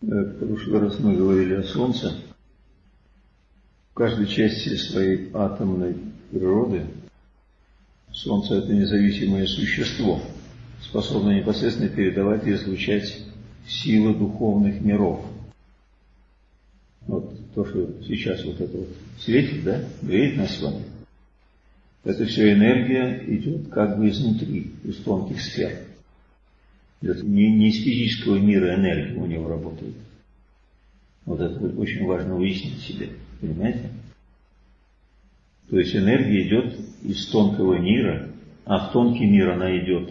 В прошлый раз мы говорили о Солнце. В каждой части своей атомной природы Солнце – это независимое существо, способное непосредственно передавать и излучать силы духовных миров. Вот то, что сейчас вот это вот светит, да, греет нас с вами, это все энергия идет как бы изнутри, из тонких сфер. Не, не из физического мира энергия у него работает. Вот это очень важно выяснить себе, понимаете? То есть энергия идет из тонкого мира, а в тонкий мир она идет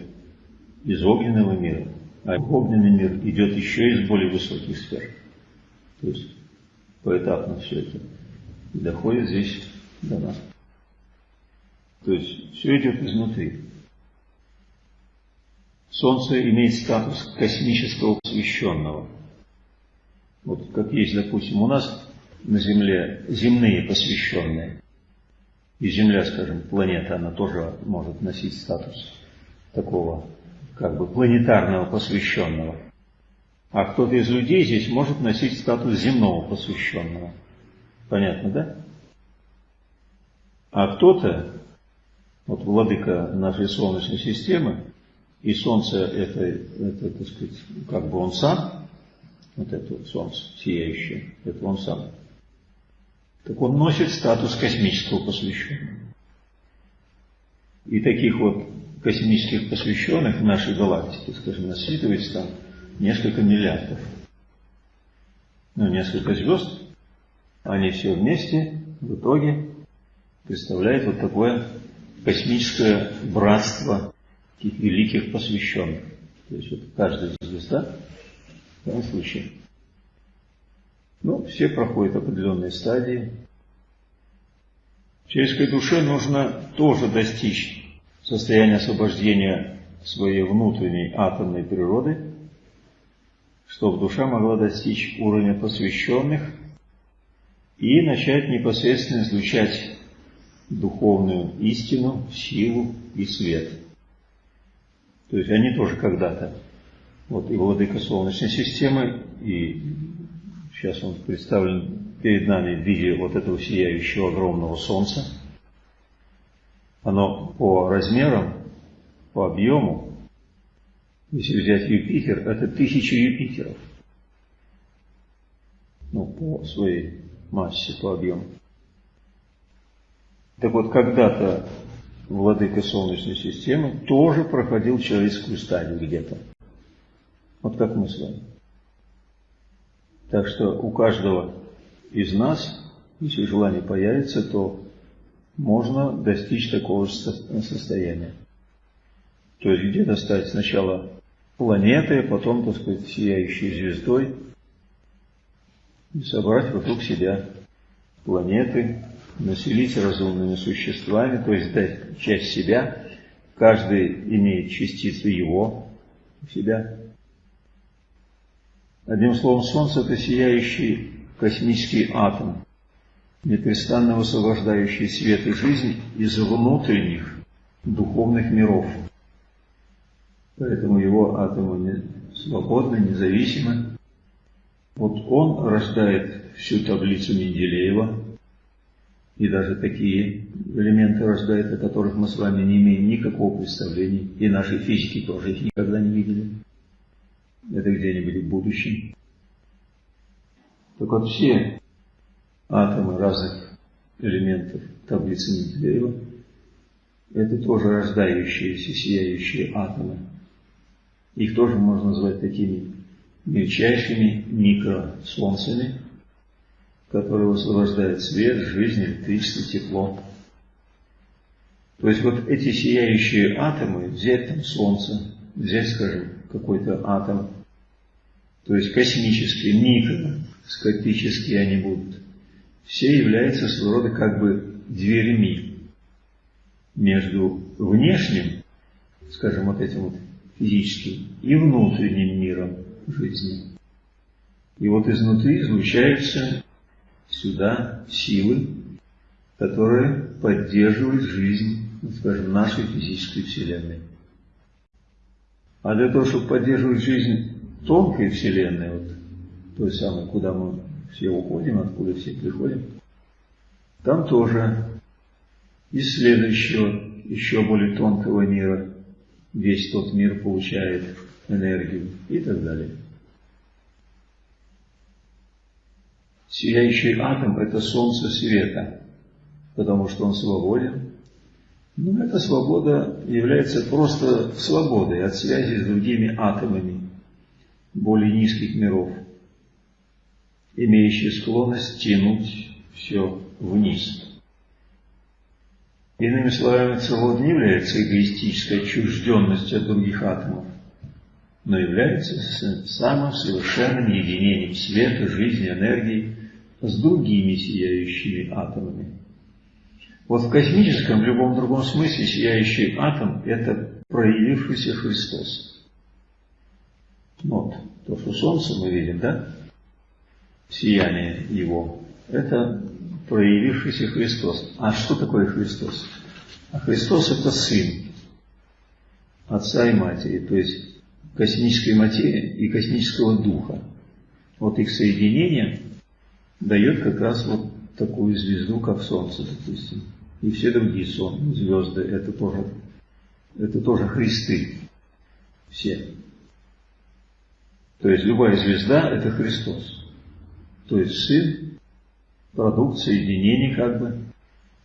из огненного мира, а огненный мир идет еще из более высоких сфер. То есть поэтапно все это доходит здесь до нас. То есть все идет изнутри. Солнце имеет статус космического посвященного. Вот как есть, допустим, у нас на Земле земные посвященные. И Земля, скажем, планета, она тоже может носить статус такого, как бы, планетарного посвященного. А кто-то из людей здесь может носить статус земного посвященного. Понятно, да? А кто-то, вот владыка нашей Солнечной системы, и Солнце это, это, так сказать, как бы он сам, вот это вот Солнце сияющее, это он сам. Так он носит статус космического посвященного. И таких вот космических посвященных в нашей галактике, скажем, насчитывается там несколько миллиардов. Ну, несколько звезд, они все вместе в итоге представляют вот такое космическое братство таких великих посвященных. То есть вот каждая звезда в данном случае. Ну, все проходят определенные стадии. Человеческой душе нужно тоже достичь состояния освобождения своей внутренней атомной природы, чтобы душа могла достичь уровня посвященных и начать непосредственно излучать духовную истину, силу и свет. То есть они тоже когда-то, вот и владыка Солнечной системы, и сейчас он представлен перед нами в виде вот этого сияющего огромного Солнца. Оно по размерам, по объему, если взять Юпитер, это тысяча Юпитеров. Ну, по своей массе, по объему. Так вот, когда-то владыка Солнечной системы тоже проходил человеческую стадию где-то. Вот как мы с вами. Так что у каждого из нас, если желание появится, то можно достичь такого же состояния. То есть где-то стать сначала планетой, а потом, так сказать, сияющей звездой, и собрать вокруг себя планеты, населить разумными существами, то есть дать часть себя, каждый имеет частицу его себя. Одним словом, Солнце – это сияющий космический атом, непрестанно высвобождающий свет и жизнь из внутренних духовных миров. Поэтому его атомы свободны, независимы. Вот он рождает всю таблицу Менделеева, и даже такие элементы рождает, о которых мы с вами не имеем никакого представления, и наши физики тоже их никогда не видели. Это где-нибудь в будущем. Так вот все атомы разных элементов таблицы Менделеева это тоже рождающиеся, сияющие атомы. Их тоже можно назвать такими мельчайшими микросолнцами, который высвобождает свет, жизнь, электричество, тепло. То есть вот эти сияющие атомы, взять там Солнце, взять, скажем, какой-то атом, то есть космические, микроскопические они будут, все являются своего рода как бы дверями между внешним, скажем, вот этим вот физическим и внутренним миром жизни. И вот изнутри излучаются сюда силы, которые поддерживают жизнь, скажем, нашей физической Вселенной. А для того, чтобы поддерживать жизнь тонкой Вселенной, вот, той самой, куда мы все уходим, откуда все приходим, там тоже из следующего, еще более тонкого мира, весь тот мир получает энергию и так далее. Сияющий атом – это солнце света, потому что он свободен. Но эта свобода является просто свободой от связи с другими атомами более низких миров, имеющие склонность тянуть все вниз. Иными словами, целот не является эгоистической отчужденностью от других атомов, но является самым совершенным единением света, жизни, энергии с другими сияющими атомами. Вот в космическом, в любом другом смысле, сияющий атом – это проявившийся Христос. Вот, то, что Солнце мы видим, да? Сияние Его – это проявившийся Христос. А что такое Христос? А Христос – это Сын Отца и Матери, то есть космической материи и космического Духа. Вот их соединение дает как раз вот такую звезду, как Солнце, допустим. И все другие сон, звезды, это тоже, это тоже Христы. Все. То есть любая звезда – это Христос. То есть Сын, продукт соединения как бы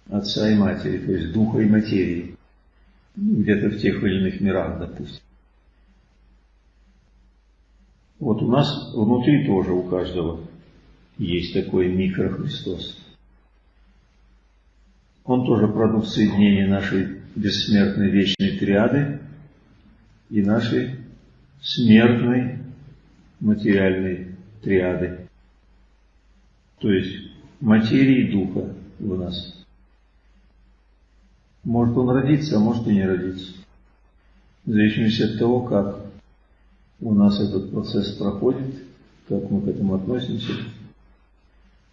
Отца и Матери, то есть Духа и Материи. Где-то в тех или иных мирах, допустим. Вот у нас внутри тоже у каждого есть такой микрохристос. Он тоже продукт соединения нашей бессмертной вечной триады и нашей смертной материальной триады. То есть материи духа в нас. Может он родиться, а может и не родиться. В зависимости от того, как у нас этот процесс проходит, как мы к этому относимся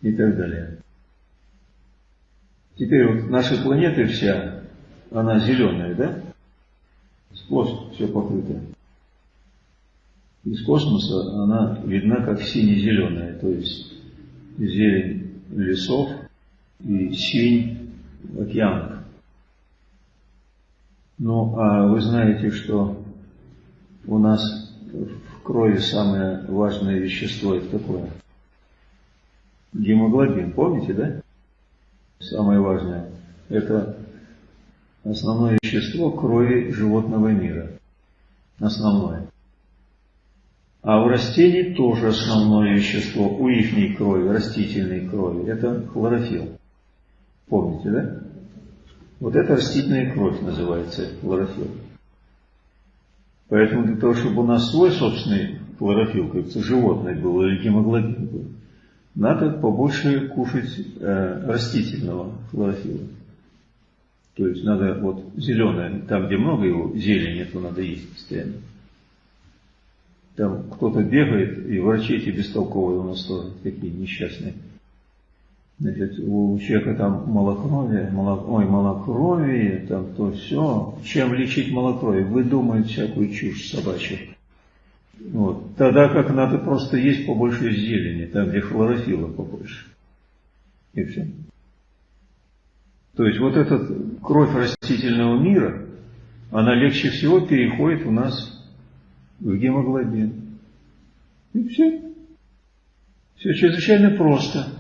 и так далее. Теперь вот наша планета вся, она зеленая, да? Сплошь все покрыто. Из космоса она видна как сине-зеленая, то есть зелень лесов и синь океанов. Ну, а вы знаете, что у нас в крови самое важное вещество это какое? Гемоглобин, помните, да? Самое важное. Это основное вещество крови животного мира. Основное. А у растений тоже основное вещество у ихней крови, растительной крови. Это хлорофилл. Помните, да? Вот это растительная кровь называется хлорофилл. Поэтому для того, чтобы у нас свой собственный хлорофилл, как животное был или гемоглобин был, надо побольше кушать э, растительного хлорофилла. То есть надо вот зеленое, там где много его зелени, то надо есть постоянно. Там кто-то бегает, и врачи эти бестолковые у нас тоже такие несчастные. Значит, у человека там малокровие, молок, ой, малокровие, там то все. Чем лечить малокровие? Вы думаете всякую чушь собачью. Вот. Тогда как надо просто есть побольше зелени, там где хлорофилла побольше. И все. То есть вот эта кровь растительного мира, она легче всего переходит у нас в гемоглобин. И все. Все чрезвычайно просто.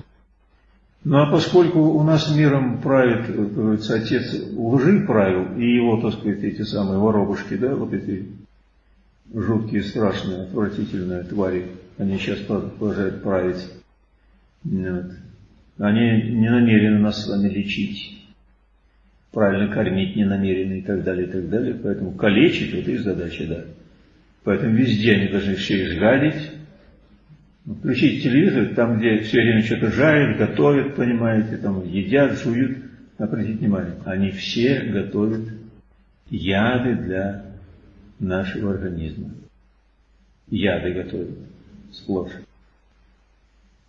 Ну а поскольку у нас миром правит, говорится, отец лжи правил, и его, так сказать, эти самые воробушки, да, вот эти жуткие, страшные, отвратительные твари, они сейчас продолжают править. Вот. Они не намерены нас с вами лечить, правильно кормить не намерены и так далее, и так далее. Поэтому калечить – вот их задача, да. Поэтому везде они должны все изгадить. Включить телевизор, там, где все время что-то жарят, готовят, понимаете, там едят, жуют. Обратите внимание, они все готовят яды для нашего организма. Яды готовят сплошь.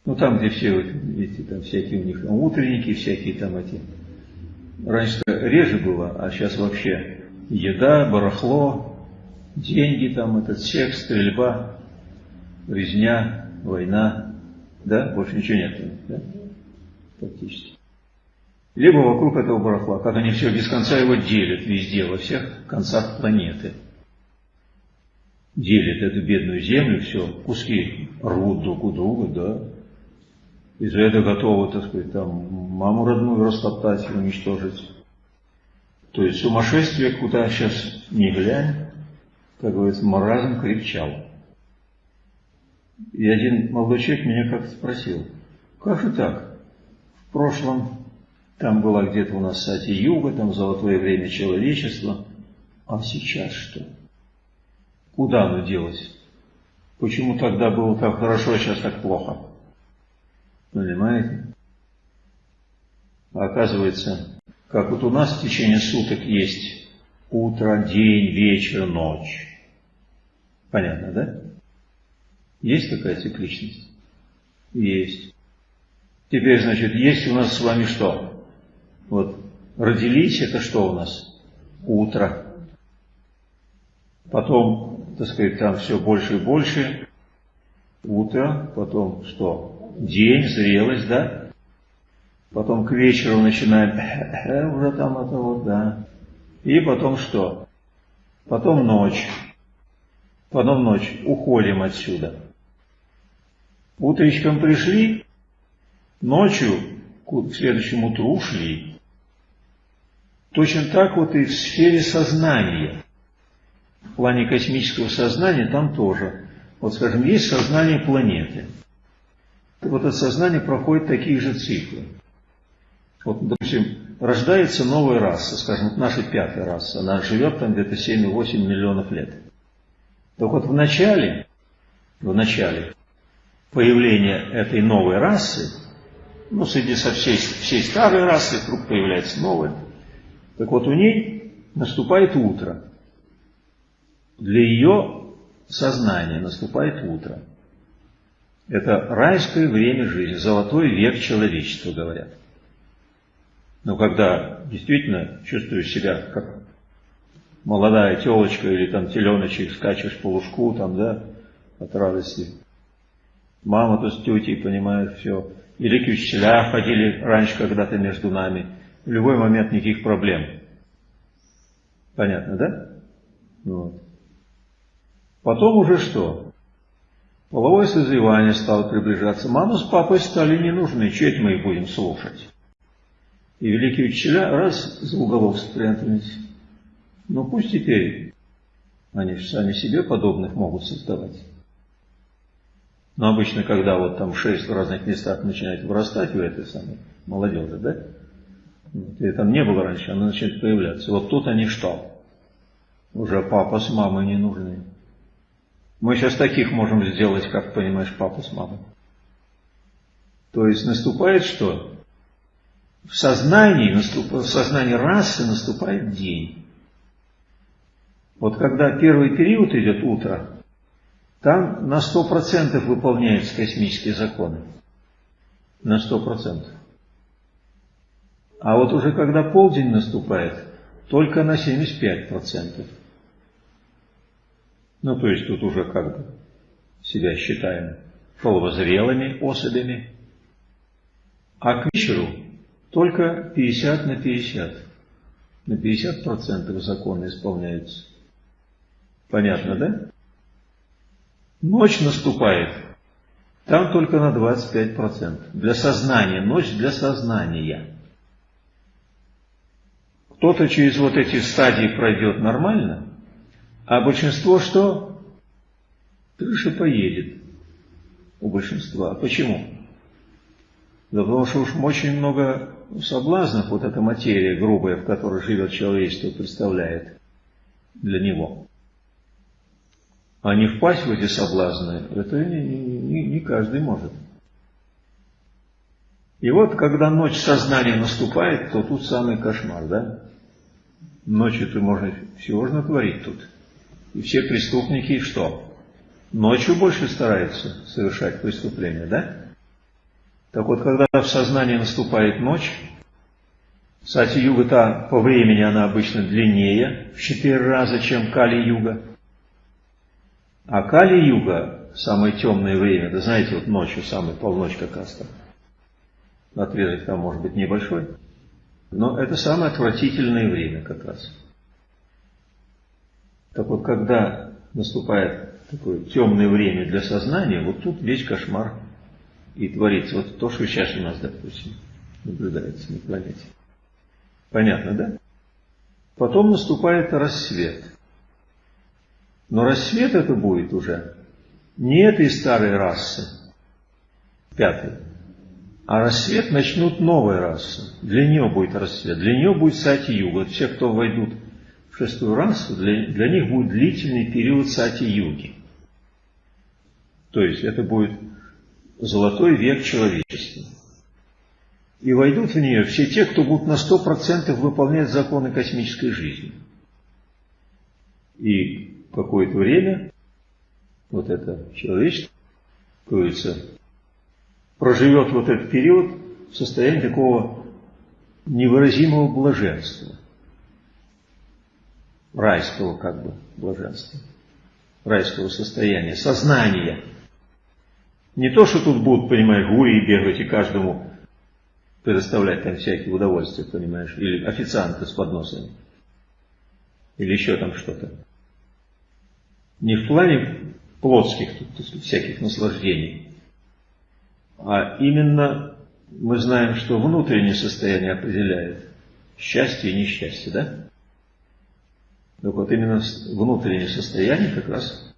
Ну там, где все вот эти там всякие у них утренники, всякие там эти. Раньше реже было, а сейчас вообще еда, барахло, деньги там, этот секс, стрельба, резня, война. Да? Больше ничего нет. Да? Фактически. Либо вокруг этого барахла, как они все без конца его делят везде, во всех концах планеты. Делят эту бедную землю, все, куски рвут друг у друга, да. И за это готовы, так сказать, там, маму родную растоптать уничтожить. То есть сумасшествие, куда сейчас не глянь, как говорится, маразм кричал. И один молодой человек меня как-то спросил, как же так? В прошлом там была где-то у нас Сати Юга, там золотое время человечества. А сейчас что? Куда оно делось? Почему тогда было так хорошо, а сейчас так плохо? Понимаете? Оказывается, как вот у нас в течение суток есть утро, день, вечер, ночь. Понятно, да? Есть такая цикличность? Есть. Теперь, значит, есть у нас с вами что? Вот родились, это что у нас? Утро. Потом, так сказать, там все больше и больше. Утро, потом что? День, зрелость, да? Потом к вечеру начинаем, уже там это вот, да. И потом что? Потом ночь. Потом ночь. Уходим отсюда. Утречком пришли, ночью к следующему утру ушли. Точно так вот и в сфере сознания. В плане космического сознания там тоже. Вот, скажем, есть сознание планеты. Вот это сознание проходит такие же циклы. Вот, допустим, рождается новая раса, скажем, наша пятая раса, она живет там где-то 7-8 миллионов лет. Так вот в начале, в начале появления этой новой расы, ну, среди со всей, всей старой расы вдруг появляется новая, так вот, у ней наступает утро. Для ее сознания наступает утро. Это райское время жизни, золотой век человечества, говорят. Но когда действительно чувствуешь себя как молодая телочка или там теленочек, скачешь по лужку там, да, от радости. Мама то с тетей понимает все. Или к учителя ходили раньше когда-то между нами – в любой момент никаких проблем. Понятно, да? Вот. Потом уже что? Половое созревание стало приближаться. Мама с папой стали не нужны. Это мы их будем слушать? И великие учителя раз за уголок спрятались. Ну пусть теперь они сами себе подобных могут создавать. Но обычно, когда вот там шесть в разных местах начинает вырастать у этой самой молодежи, да, и там не было раньше, она начинает появляться. Вот тут они что? Уже папа с мамой не нужны. Мы сейчас таких можем сделать, как понимаешь, папа с мамой. То есть наступает что? В сознании, в сознании расы наступает день. Вот когда первый период идет утро, там на сто процентов выполняются космические законы. На сто процентов. А вот уже когда полдень наступает, только на 75%. Ну, то есть тут уже как бы себя считаем половозрелыми особями. А к вечеру только 50 на 50. На 50% законы исполняются. Понятно, да? Ночь наступает. Там только на 25%. Для сознания. Ночь для сознания. Кто-то через вот эти стадии пройдет нормально, а большинство что? Крыша поедет у большинства. Почему? Да потому что уж очень много соблазнов вот эта материя грубая, в которой живет человечество, представляет для него. А не впасть в эти соблазны, это не, не, не каждый может. И вот, когда ночь сознания наступает, то тут самый кошмар, да? Ночью-то можно всего же натворить тут. И все преступники что? Ночью больше стараются совершать преступления, да? Так вот, когда в сознании наступает ночь, Сати-юга-то по времени она обычно длиннее, в четыре раза, чем Кали-юга. А Кали-юга самое темное время, да знаете, вот ночью, самый полночь как раз там. Отрезок там может быть небольшой, но это самое отвратительное время как раз. Так вот, когда наступает такое темное время для сознания, вот тут весь кошмар и творится. Вот то, что сейчас у нас, допустим, наблюдается на планете. Понятно, да? Потом наступает рассвет. Но рассвет это будет уже не этой старой расы, пятой, а рассвет начнут новая раса. Для нее будет рассвет. Для нее будет сати-юга. Все, кто войдут в шестую расу, для, для них будет длительный период сати-юги. То есть это будет золотой век человечества. И войдут в нее все те, кто будут на сто процентов выполнять законы космической жизни. И какое-то время вот это человечество, говорится, проживет вот этот период в состоянии такого невыразимого блаженства. Райского как бы блаженства. Райского состояния, сознания. Не то, что тут будут, понимаешь, гурии бегать и каждому предоставлять там всякие удовольствия, понимаешь, или официанты с подносами, или еще там что-то. Не в плане плотских тут, сказать, всяких наслаждений, а именно мы знаем, что внутреннее состояние определяет счастье и несчастье, да? Так вот именно внутреннее состояние как раз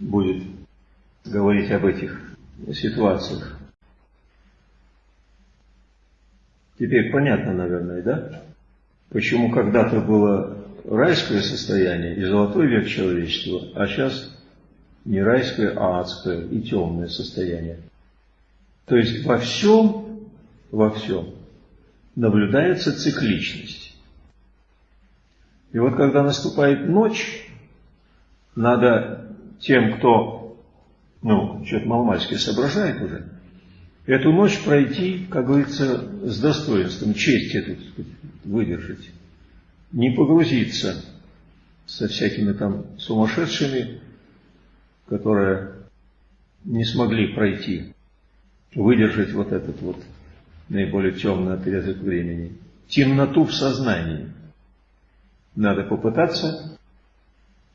будет говорить об этих ситуациях. Теперь понятно, наверное, да? Почему когда-то было райское состояние и золотой век человечества, а сейчас не райское, а адское и темное состояние. То есть во всем, во всем наблюдается цикличность. И вот когда наступает ночь, надо тем, кто, ну, что-то маломальски соображает уже, эту ночь пройти, как говорится, с достоинством, честь эту выдержать, не погрузиться со всякими там сумасшедшими, которые не смогли пройти, выдержать вот этот вот наиболее темный отрезок времени. Темноту в сознании. Надо попытаться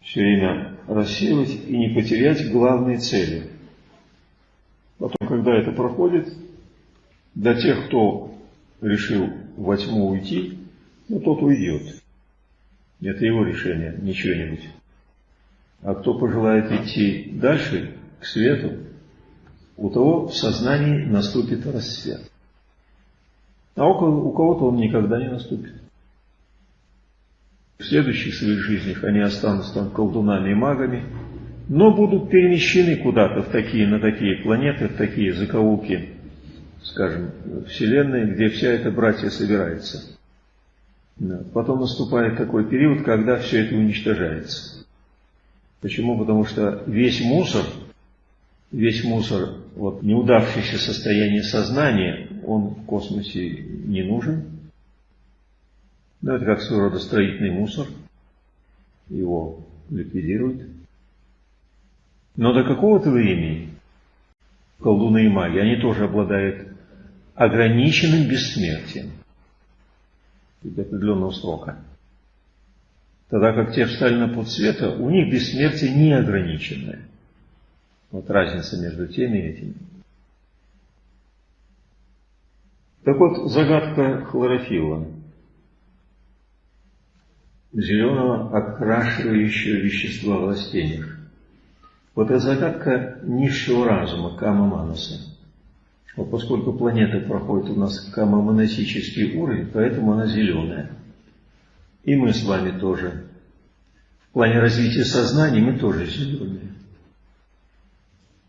все время рассеивать и не потерять главные цели – Потом, когда это проходит, для тех, кто решил во тьму уйти, ну, тот уйдет. Это его решение, не чье-нибудь. А кто пожелает идти дальше, к свету, у того в сознании наступит рассвет. А у кого-то он никогда не наступит. В следующих своих жизнях они останутся там колдунами и магами, но будут перемещены куда-то в такие, на такие планеты, в такие закоулки, скажем, Вселенной, где вся эта братья собирается. Потом наступает такой период, когда все это уничтожается. Почему? Потому что весь мусор, весь мусор, вот неудавшееся состояние сознания, он в космосе не нужен. Ну, это как своего рода строительный мусор. Его ликвидируют. Но до какого-то времени колдуны и маги, они тоже обладают ограниченным бессмертием до определенного срока. Тогда как те встали на путь света, у них бессмертие неограниченное. Вот разница между теми и этими. Так вот, загадка хлорофилла. Зеленого окрашивающего вещества в растениях. Вот эта загадка низшего разума, Кама Манаса. Вот поскольку планета проходит у нас камомоносический уровень, поэтому она зеленая. И мы с вами тоже. В плане развития сознания мы тоже зеленые.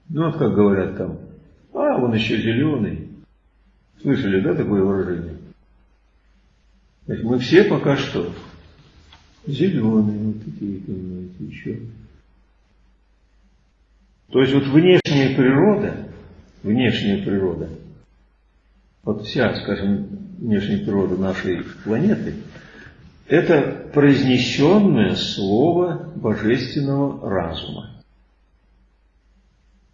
Ну вот как говорят там, а, он еще зеленый. Слышали, да, такое выражение? Мы все пока что зеленые, вот такие, понимаете, еще. То есть вот внешняя природа, внешняя природа, вот вся, скажем, внешняя природа нашей планеты, это произнесенное слово божественного разума.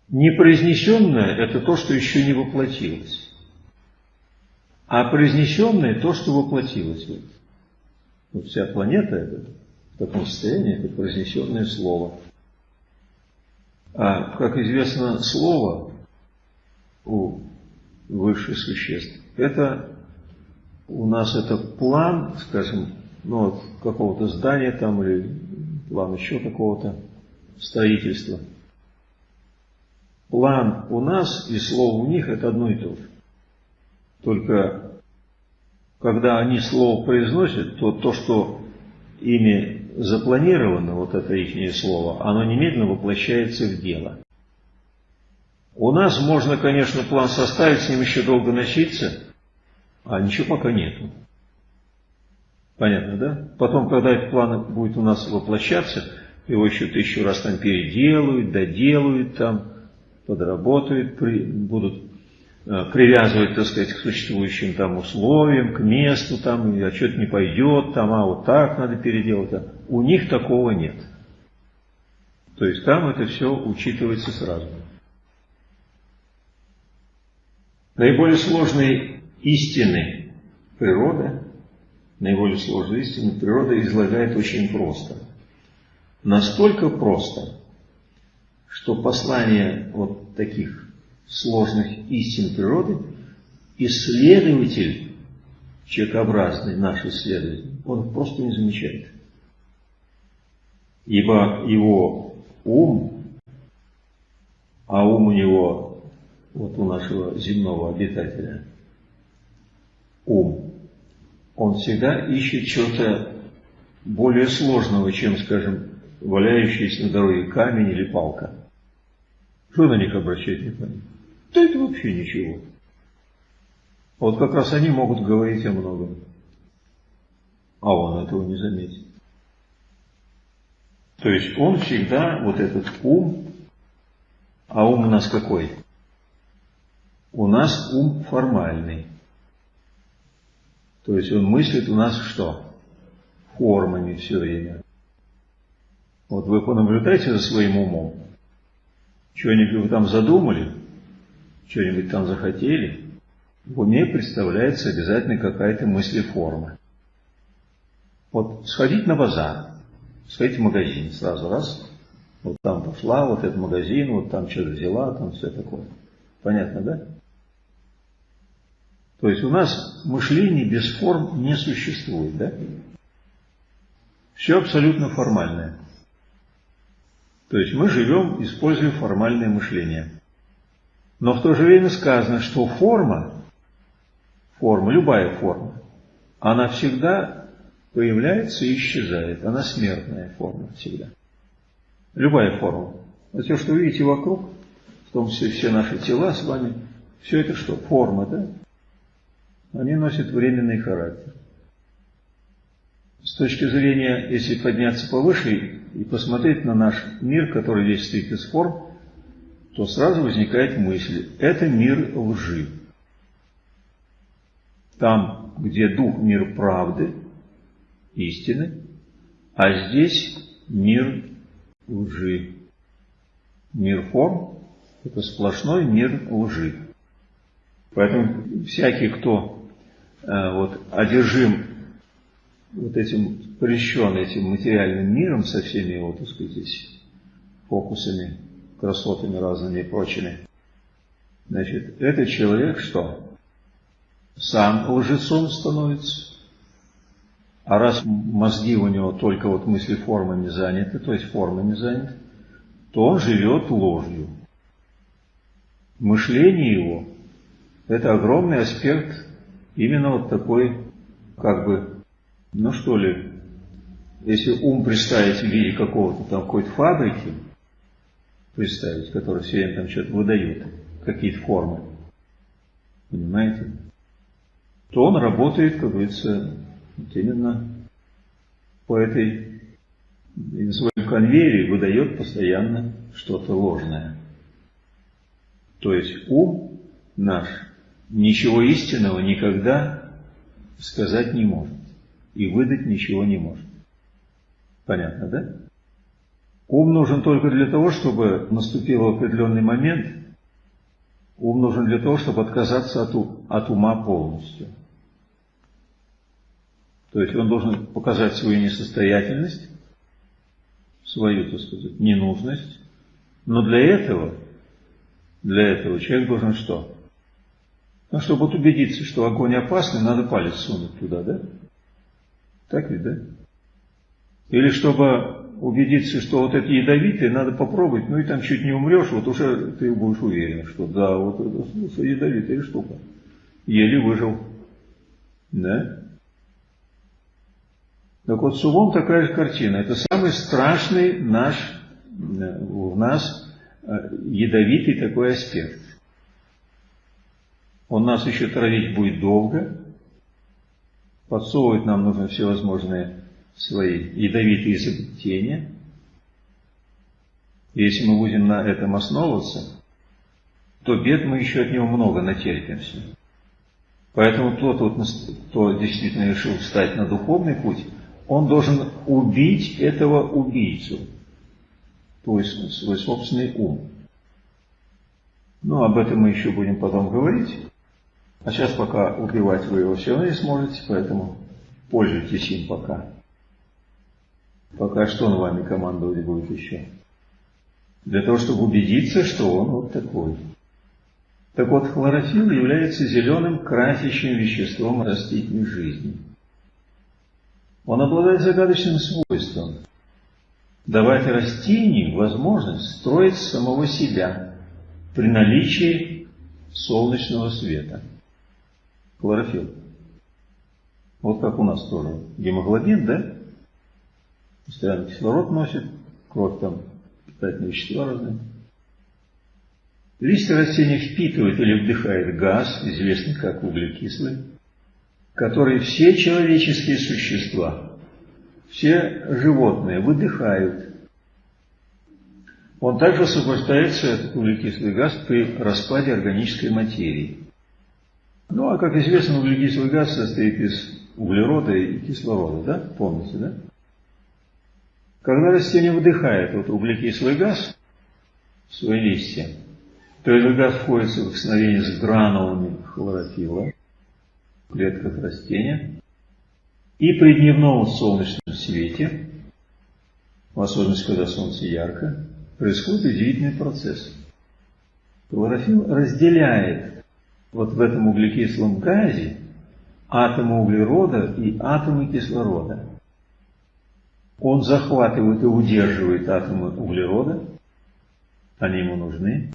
Непроизнесенное – это то, что еще не воплотилось. А произнесенное – то, что воплотилось. Вот вся планета это, в таком состоянии – это произнесенное слово. А, как известно, слово у высших существ – это у нас это план, скажем, ну, вот какого-то здания там или план еще какого-то строительства. План у нас и слово у них это одно и то же. Только когда они слово произносят, то то, что ими запланировано, вот это их слово, оно немедленно воплощается в дело. У нас можно, конечно, план составить, с ним еще долго носиться, а ничего пока нету. Понятно, да? Потом, когда этот план будет у нас воплощаться, его еще тысячу раз там переделают, доделают там, подработают, при, будут э, привязывать, так сказать, к существующим там условиям, к месту там, а что-то не пойдет там, а вот так надо переделать. А у них такого нет. То есть там это все учитывается сразу. Наиболее сложные истины природы наиболее сложную истину природа излагает очень просто. Настолько просто, что послание вот таких сложных истин природы исследователь, человекообразный наш исследователь, он просто не замечает. Ибо его ум, а ум у него, вот у нашего земного обитателя, ум он всегда ищет чего-то более сложного, чем, скажем, валяющийся на дороге камень или палка. Что на них обращать внимание? Да это вообще ничего. Вот как раз они могут говорить о многом. А он этого не заметит. То есть он всегда, вот этот ум, а ум у нас какой? У нас ум формальный. То есть он мыслит у нас что? Формами все время. Вот вы понаблюдайте за своим умом. Что-нибудь вы там задумали, что-нибудь там захотели, в уме представляется обязательно какая-то мысль форма. Вот сходить на базар, сходить в магазин, сразу раз, вот там пошла, вот этот магазин, вот там что-то взяла, там все такое. Понятно, да? То есть у нас мышление без форм не существует, да? Все абсолютно формальное. То есть мы живем, используя формальное мышление. Но в то же время сказано, что форма, форма, любая форма, она всегда появляется и исчезает. Она смертная форма всегда. Любая форма. Вот все, что вы видите вокруг, в том числе все наши тела с вами, все это что? Форма, да? Они носят временный характер. С точки зрения, если подняться повыше и посмотреть на наш мир, который весь состоит из форм, то сразу возникает мысль, это мир лжи. Там, где дух мир правды, истины, а здесь мир лжи. Мир форм – это сплошной мир лжи. Поэтому всякий, кто вот, одержим вот этим, прельщен этим материальным миром со всеми его, так сказать, здесь фокусами, красотами разными и прочими, значит, этот человек что? Сам лжецом становится. А раз мозги у него только вот мысли формами заняты, то есть формами заняты, то он живет ложью. Мышление его – это огромный аспект именно вот такой, как бы, ну что ли, если ум представить в виде какого-то там какой-то фабрики, представить, которая все время там что-то выдает, какие-то формы, понимаете, то он работает, как говорится, вот именно по этой на своем конвейере выдает постоянно что-то ложное. То есть ум наш ничего истинного никогда сказать не может и выдать ничего не может. Понятно, да? Ум нужен только для того, чтобы наступил определенный момент, ум нужен для того, чтобы отказаться от, от ума полностью. То есть он должен показать свою несостоятельность, свою, так сказать, ненужность, но для этого, для этого человек должен что? Ну, чтобы вот убедиться, что огонь опасный, надо палец сунуть туда, да? Так ведь, да? Или чтобы убедиться, что вот это ядовитое, надо попробовать, ну и там чуть не умрешь, вот уже ты будешь уверен, что да, вот это слушай, ядовитая штука. Еле выжил. Да? Так вот, с умом такая же картина. Это самый страшный наш, в нас э, ядовитый такой аспект. Он нас еще травить будет долго, подсовывать нам нужно всевозможные свои ядовитые изобретения. И если мы будем на этом основываться, то бед мы еще от него много натерпимся. Поэтому тот, вот, кто действительно решил встать на духовный путь, он должен убить этого убийцу, то есть свой собственный ум. Ну, об этом мы еще будем потом говорить. А сейчас пока убивать вы его все равно не сможете, поэтому пользуйтесь им пока. Пока что он вами командовать будет еще? Для того, чтобы убедиться, что он вот такой. Так вот, хлорофилл является зеленым красящим веществом растительной жизни. Он обладает загадочным свойством давать растению возможность строить самого себя при наличии солнечного света. Хлорофилл. Вот как у нас тоже. Гемоглобин, да? постоянно кислород носит, кровь там, питательные вещества разные. Листья растения впитывают или вдыхает газ, известный как углекислый, который все человеческие существа, все животные выдыхают. Он также освобождается, этот углекислый газ, при распаде органической материи. Ну, а как известно, углекислый газ состоит из углерода и кислорода, да? Помните, да? Когда растение вдыхает вот углекислый газ в свои листья, то этот газ входит в соприкосновение с гранулами хлорофилла в клетках растения, и при дневном солнечном свете, в особенности, когда солнце ярко, происходит удивительный процесс. Хлорофилл разделяет вот в этом углекислом газе атомы углерода и атомы кислорода. Он захватывает и удерживает атомы углерода, они ему нужны.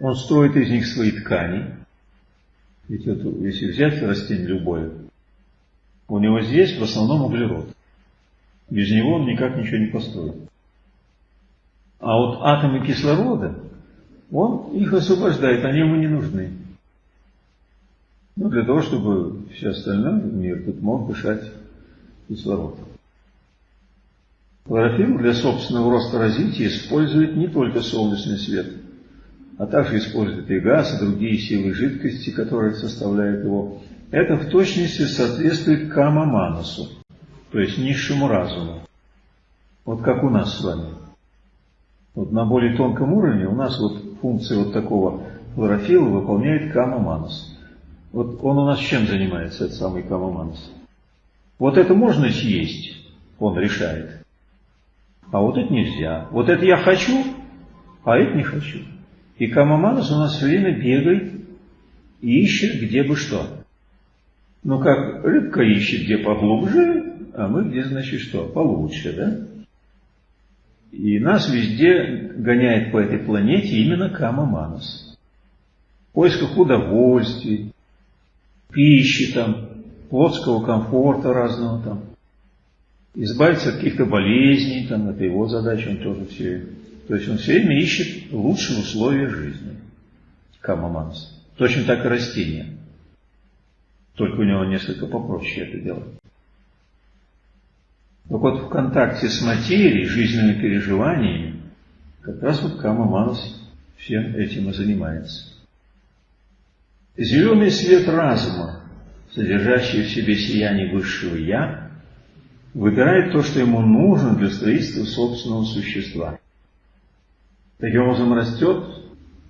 Он строит из них свои ткани. Ведь это, если взять растение любое, у него здесь в основном углерод. Без него он никак ничего не построит. А вот атомы кислорода, он их освобождает, они ему не нужны. Ну, для того, чтобы все остальное мир тут мог дышать кислородом. Хлорофилл для собственного роста развития использует не только солнечный свет, а также использует и газ, и другие силы жидкости, которые составляют его. Это в точности соответствует кама-манасу, то есть низшему разуму. Вот как у нас с вами. Вот на более тонком уровне у нас вот функция вот такого хлорофилла выполняет кама-манас. Вот он у нас чем занимается, этот самый кама-манас? Вот это можно съесть, он решает а вот это нельзя. Вот это я хочу, а это не хочу. И Камаманас у нас все время бегает и ищет, где бы что. Ну, как рыбка ищет, где поглубже, а мы где, значит, что? Получше, да? И нас везде гоняет по этой планете именно Камаманас. В поисках удовольствий, пищи там, плотского комфорта разного там избавиться от каких-то болезней, там, это его задача, он тоже все. То есть он все время ищет лучшие условия жизни. Камаманс. Точно так и растения. Только у него несколько попроще это делать. Так вот, в контакте с материей, жизненными переживаниями, как раз вот Камаманс всем этим и занимается. Зеленый свет разума, содержащий в себе сияние высшего Я, выбирает то, что ему нужно для строительства собственного существа. Таким образом растет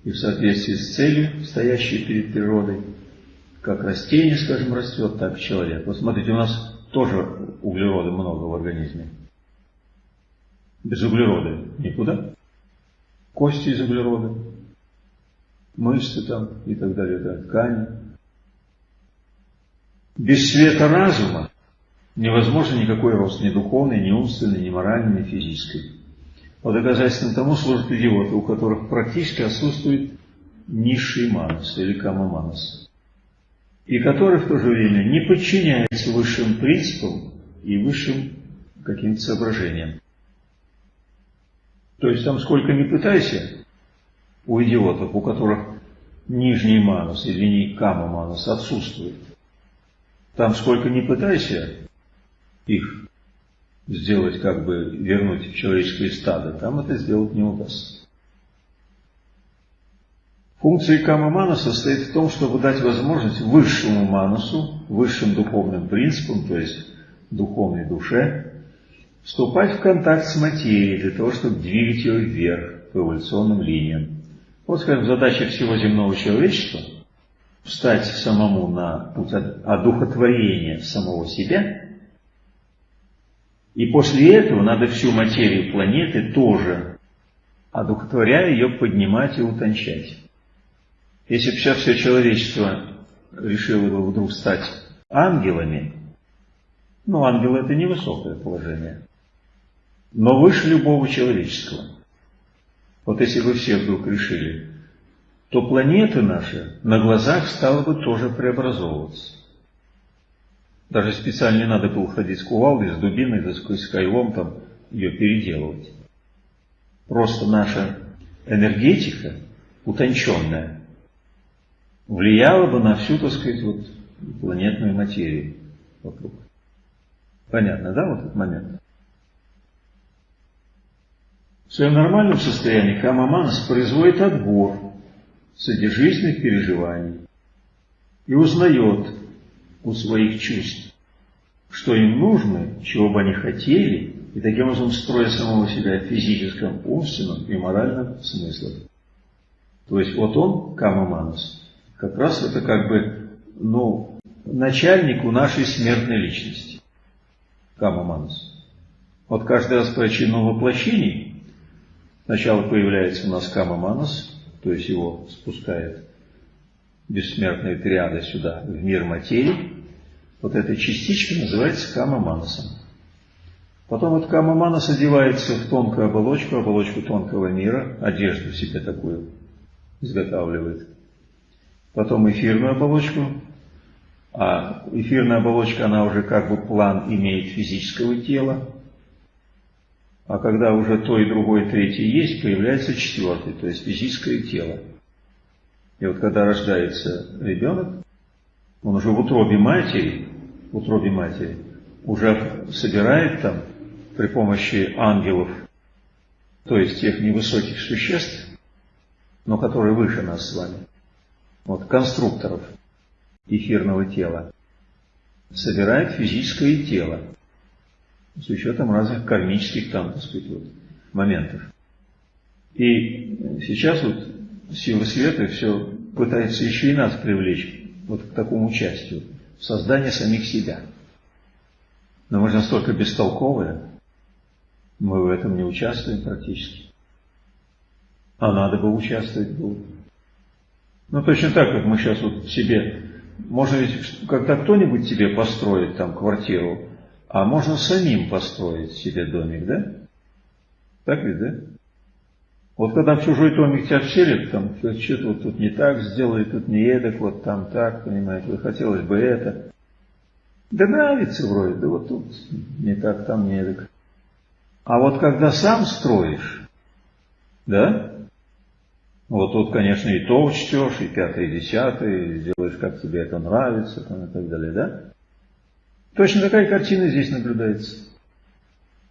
и в соответствии с целью, стоящей перед природой, как растение, скажем, растет, так и человек. Вот смотрите, у нас тоже углерода много в организме. Без углерода никуда. Кости из углерода, мышцы там и так далее, да, ткани. Без света разума невозможно никакой рост ни духовный, ни умственный, ни моральный, ни физический. Вот доказательством тому служат идиоты, у которых практически отсутствует низший манас или камаманас, и которые в то же время не подчиняются высшим принципам и высшим каким-то соображениям. То есть там сколько ни пытайся, у идиотов, у которых нижний манус или кама манус отсутствует, там сколько ни пытайся их сделать, как бы вернуть в человеческое стадо, там это сделать не удастся. Функция кама мана состоит в том, чтобы дать возможность высшему манусу, высшим духовным принципам, то есть духовной душе, вступать в контакт с материей для того, чтобы двигать ее вверх по эволюционным линиям. Вот, скажем, задача всего земного человечества – встать самому на путь одухотворения самого себя – и после этого надо всю материю планеты тоже, одухотворяя ее, поднимать и утончать. Если бы сейчас все человечество решило бы вдруг стать ангелами, ну, ангел это невысокое положение, но выше любого человеческого. Вот если бы все вдруг решили, то планета наша на глазах стала бы тоже преобразовываться. Даже специально не надо было ходить с кувалдой, с дубиной, да с кайлом там ее переделывать. Просто наша энергетика, утонченная, влияла бы на всю, так сказать, вот планетную материю вокруг. Понятно, да, вот этот момент? В своем нормальном состоянии Камаманас производит отбор содержительных переживаний и узнает, у своих чувств, что им нужно, чего бы они хотели, и таким образом строя самого себя в физическом, умственном и моральном смыслах. То есть вот он, Камаманас, как раз это как бы, ну, начальник у нашей смертной личности. Камаманас. Вот каждый раз при очередном воплощении сначала появляется у нас Камаманас, то есть его спускает бессмертная триада сюда, в мир материи, вот эта частичка называется кама-манасом. Потом вот кама-манас одевается в тонкую оболочку, оболочку тонкого мира, одежду себе такую изготавливает. Потом эфирную оболочку, а эфирная оболочка, она уже как бы план имеет физического тела, а когда уже то и другое, третье есть, появляется четвертый, то есть физическое тело. И вот когда рождается ребенок, он уже в утробе матери, в утробе матери, уже собирает там при помощи ангелов, то есть тех невысоких существ, но которые выше нас с вами, вот конструкторов эфирного тела, собирает физическое тело с учетом разных кармических там, так сказать, вот, моментов. И сейчас вот силы света все пытается еще и нас привлечь вот к такому участию в создании самих себя. Но мы же настолько бестолковые, мы в этом не участвуем практически. А надо бы участвовать было. Ну, точно так, как мы сейчас вот себе... Можно ведь, когда кто-нибудь тебе построит там квартиру, а можно самим построить себе домик, да? Так ведь, да? Вот когда в чужой домик тебя вселят, там, что-то вот тут не так сделали, тут не эдак, вот там так, понимаете, вот хотелось бы это. Да нравится вроде, да вот тут не так, там не эдак. А вот когда сам строишь, да, вот тут, конечно, и то учтешь, и пятое, и десятое, и сделаешь, как тебе это нравится, там, и так далее, да? Точно такая картина здесь наблюдается.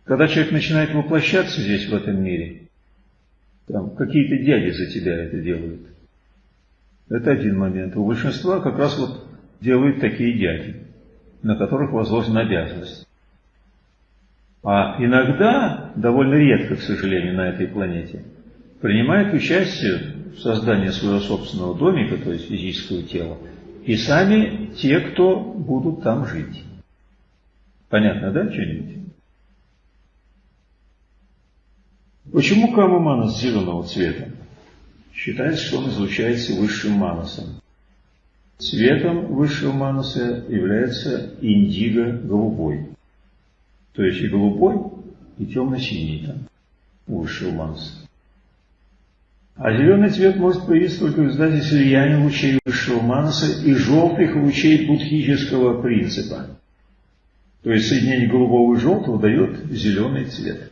Когда человек начинает воплощаться здесь, в этом мире, там какие-то дяди за тебя это делают. Это один момент. У большинства как раз вот делают такие дяди, на которых возложена обязанность. А иногда, довольно редко, к сожалению, на этой планете, принимает участие в создании своего собственного домика, то есть физического тела, и сами те, кто будут там жить. Понятно, да, что-нибудь? Почему Кама Манас зеленого цвета? Считается, что он излучается высшим манасом. Цветом высшего манаса является индиго-голубой. То есть и голубой, и темно-синий там, у высшего манаса. А зеленый цвет может появиться только в результате слияния лучей высшего манаса и желтых лучей будхического принципа. То есть соединение голубого и желтого дает зеленый цвет.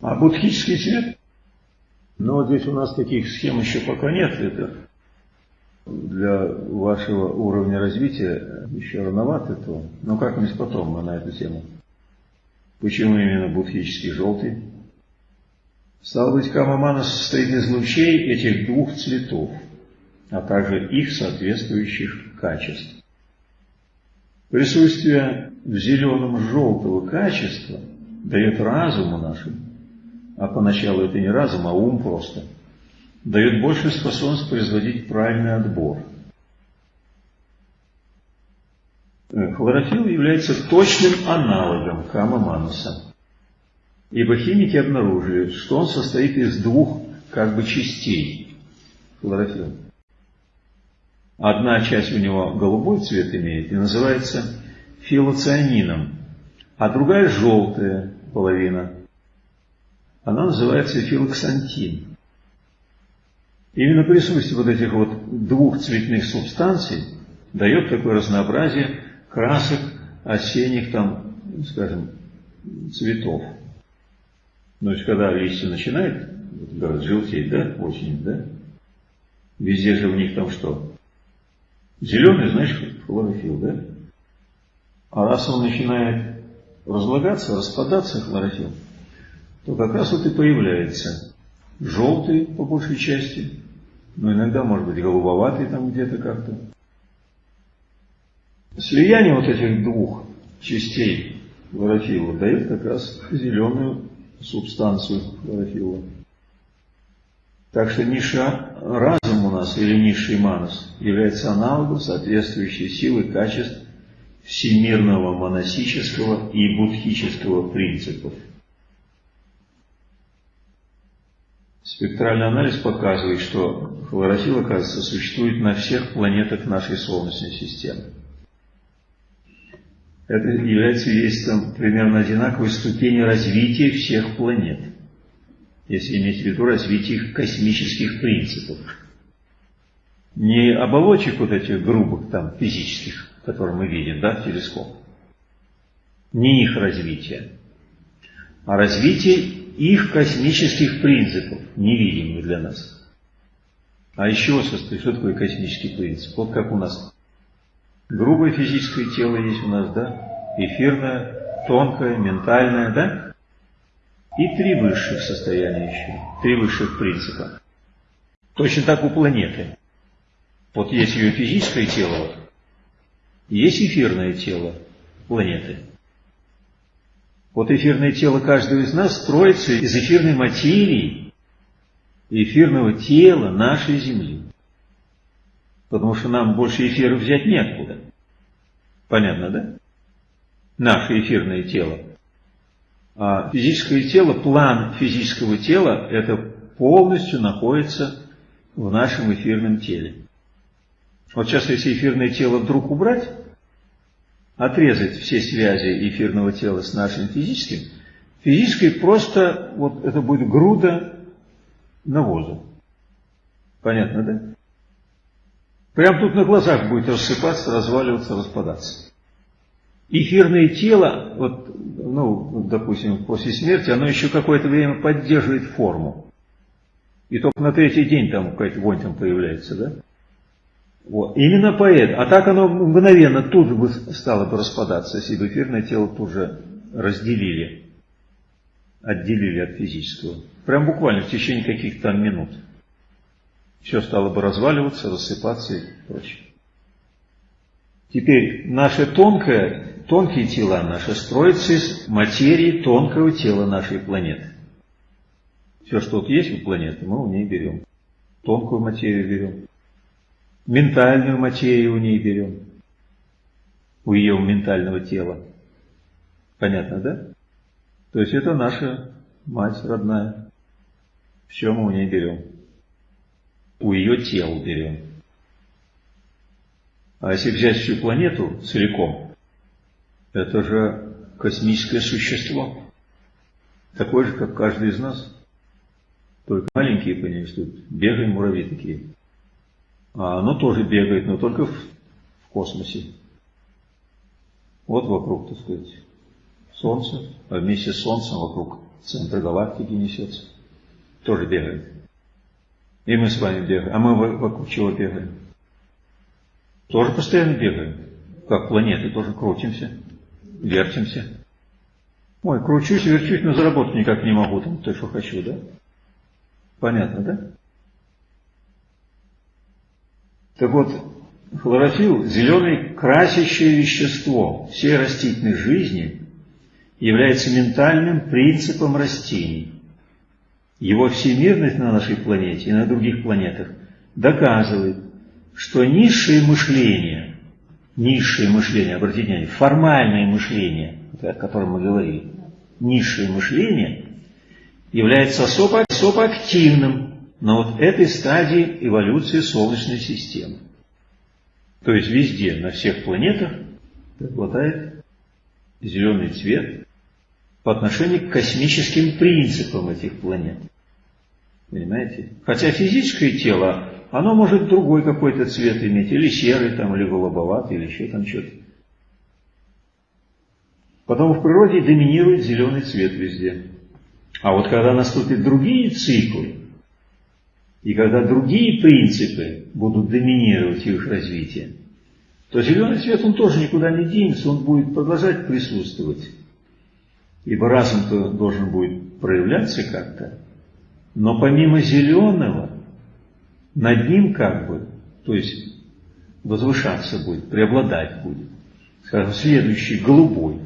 А будхический цвет? Ну здесь у нас таких схем еще пока нет. Это для вашего уровня развития еще рановато то. Но как-нибудь потом мы на эту тему. Почему именно будхический желтый? Стало быть, Камамана состоит из лучей этих двух цветов, а также их соответствующих качеств. Присутствие в зеленом желтого качества дает разуму нашему, а поначалу это не разум, а ум просто, дает большую способность производить правильный отбор. Хлорофилл является точным аналогом кама-мануса. Ибо химики обнаружили, что он состоит из двух как бы частей хлорофилла. Одна часть у него голубой цвет имеет и называется филоцианином, а другая желтая половина. Она называется филоксантин. Именно присутствие вот этих вот двух цветных субстанций дает такое разнообразие красок осенних там, скажем, цветов. То есть, когда листья начинают, говорят, желтеть, да, очень, да? Везде же у них там что? Зеленый, значит, хлорофилл, да? А раз он начинает разлагаться, распадаться, хлорофилл, то как раз вот и появляется желтый по большей части, но иногда может быть голубоватый там где-то как-то. Слияние вот этих двух частей хлорофилла дает как раз зеленую субстанцию хлорофилла. Так что ниша разум у нас или низший манас является аналогом соответствующей силы качеств всемирного монасического и будхического принципов. Спектральный анализ показывает, что хлорофилл, оказывается, существует на всех планетах нашей Солнечной системы это является свидетельством примерно одинаковой ступени развития всех планет, если иметь в виду развитие их космических принципов. Не оболочек вот этих грубых там физических, которые мы видим, да, в телескоп, не их развитие, а развитие их космических принципов, невидимых для нас. А еще состоит, что такое космический принцип? Вот как у нас Грубое физическое тело есть у нас, да? Эфирное, тонкое, ментальное, да? И три высших состояния еще, три высших принципа. Точно так у планеты. Вот есть ее физическое тело, есть эфирное тело планеты. Вот эфирное тело каждого из нас строится из эфирной материи, эфирного тела нашей Земли потому что нам больше эфира взять неоткуда. Понятно, да? Наше эфирное тело. А физическое тело, план физического тела, это полностью находится в нашем эфирном теле. Вот сейчас, если эфирное тело вдруг убрать, отрезать все связи эфирного тела с нашим физическим, физическое просто, вот это будет груда навоза. Понятно, да? Прям тут на глазах будет рассыпаться, разваливаться, распадаться. Эфирное тело, вот, ну, допустим, после смерти, оно еще какое-то время поддерживает форму. И только на третий день там какая-то вонь там появляется, да? Вот. Именно поэтому. А так оно мгновенно тут бы стало бы распадаться, если бы эфирное тело тут же разделили, отделили от физического. Прям буквально в течение каких-то там минут все стало бы разваливаться, рассыпаться и прочее. Теперь наше тонкое тонкие тела наши строятся из материи тонкого тела нашей планеты. Все, что вот есть у планеты, мы у ней берем. Тонкую материю берем. Ментальную материю у ней берем. У ее ментального тела. Понятно, да? То есть это наша мать родная. Все мы у ней берем. У ее тел берем. А если взять всю планету целиком, это же космическое существо. Такое же, как каждый из нас. Только маленькие, понимаешь, тут бегаем муравьи такие. А оно тоже бегает, но только в, космосе. Вот вокруг, так сказать, Солнце, а вместе с Солнцем вокруг центра галактики несется. Тоже бегает. И мы с вами бегаем. А мы вокруг чего бегаем? Тоже постоянно бегаем. Как планеты, тоже крутимся, вертимся. Ой, кручусь, верчусь, но заработать никак не могу, там, то, что хочу, да? Понятно, да? Так вот, хлорофилл – зеленое красящее вещество всей растительной жизни является ментальным принципом растений. Его всемирность на нашей планете и на других планетах доказывает, что низшее мышление, низшее мышление, обратите внимание, формальное мышление, о котором мы говорили, низшее мышление является особо, особо активным на вот этой стадии эволюции Солнечной системы. То есть везде, на всех планетах преобладает зеленый цвет по отношению к космическим принципам этих планет. Понимаете? Хотя физическое тело, оно может другой какой-то цвет иметь, или серый, там, или голубоватый, или еще там что-то. Потому в природе доминирует зеленый цвет везде. А вот когда наступят другие циклы, и когда другие принципы будут доминировать их развитие, то зеленый цвет, он тоже никуда не денется, он будет продолжать присутствовать. Ибо разум-то должен будет проявляться как-то. Но помимо зеленого, над ним как бы, то есть возвышаться будет, преобладать будет, скажем, следующий голубой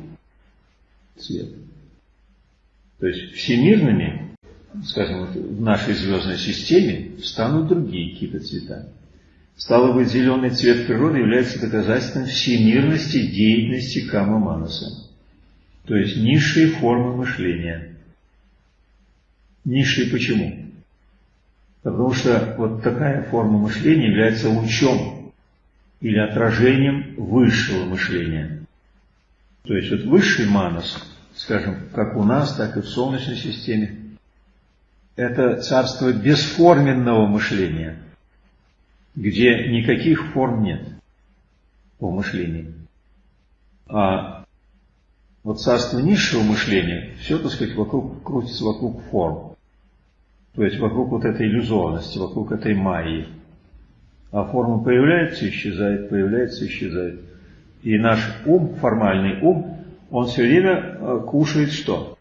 цвет. То есть всемирными, скажем, в нашей звездной системе станут другие какие-то цвета. Стало быть, зеленый цвет природы является доказательством всемирности деятельности Кама Манаса. То есть низшие формы мышления. Низшие почему? Потому что вот такая форма мышления является лучом или отражением высшего мышления. То есть вот высший манас, скажем, как у нас, так и в Солнечной системе, это царство бесформенного мышления, где никаких форм нет в мышлении. А вот царство низшего мышления, все, так сказать, вокруг, крутится вокруг форм. То есть вокруг вот этой иллюзорности, вокруг этой майи. А форма появляется, исчезает, появляется, исчезает. И наш ум, формальный ум, он все время э, кушает что?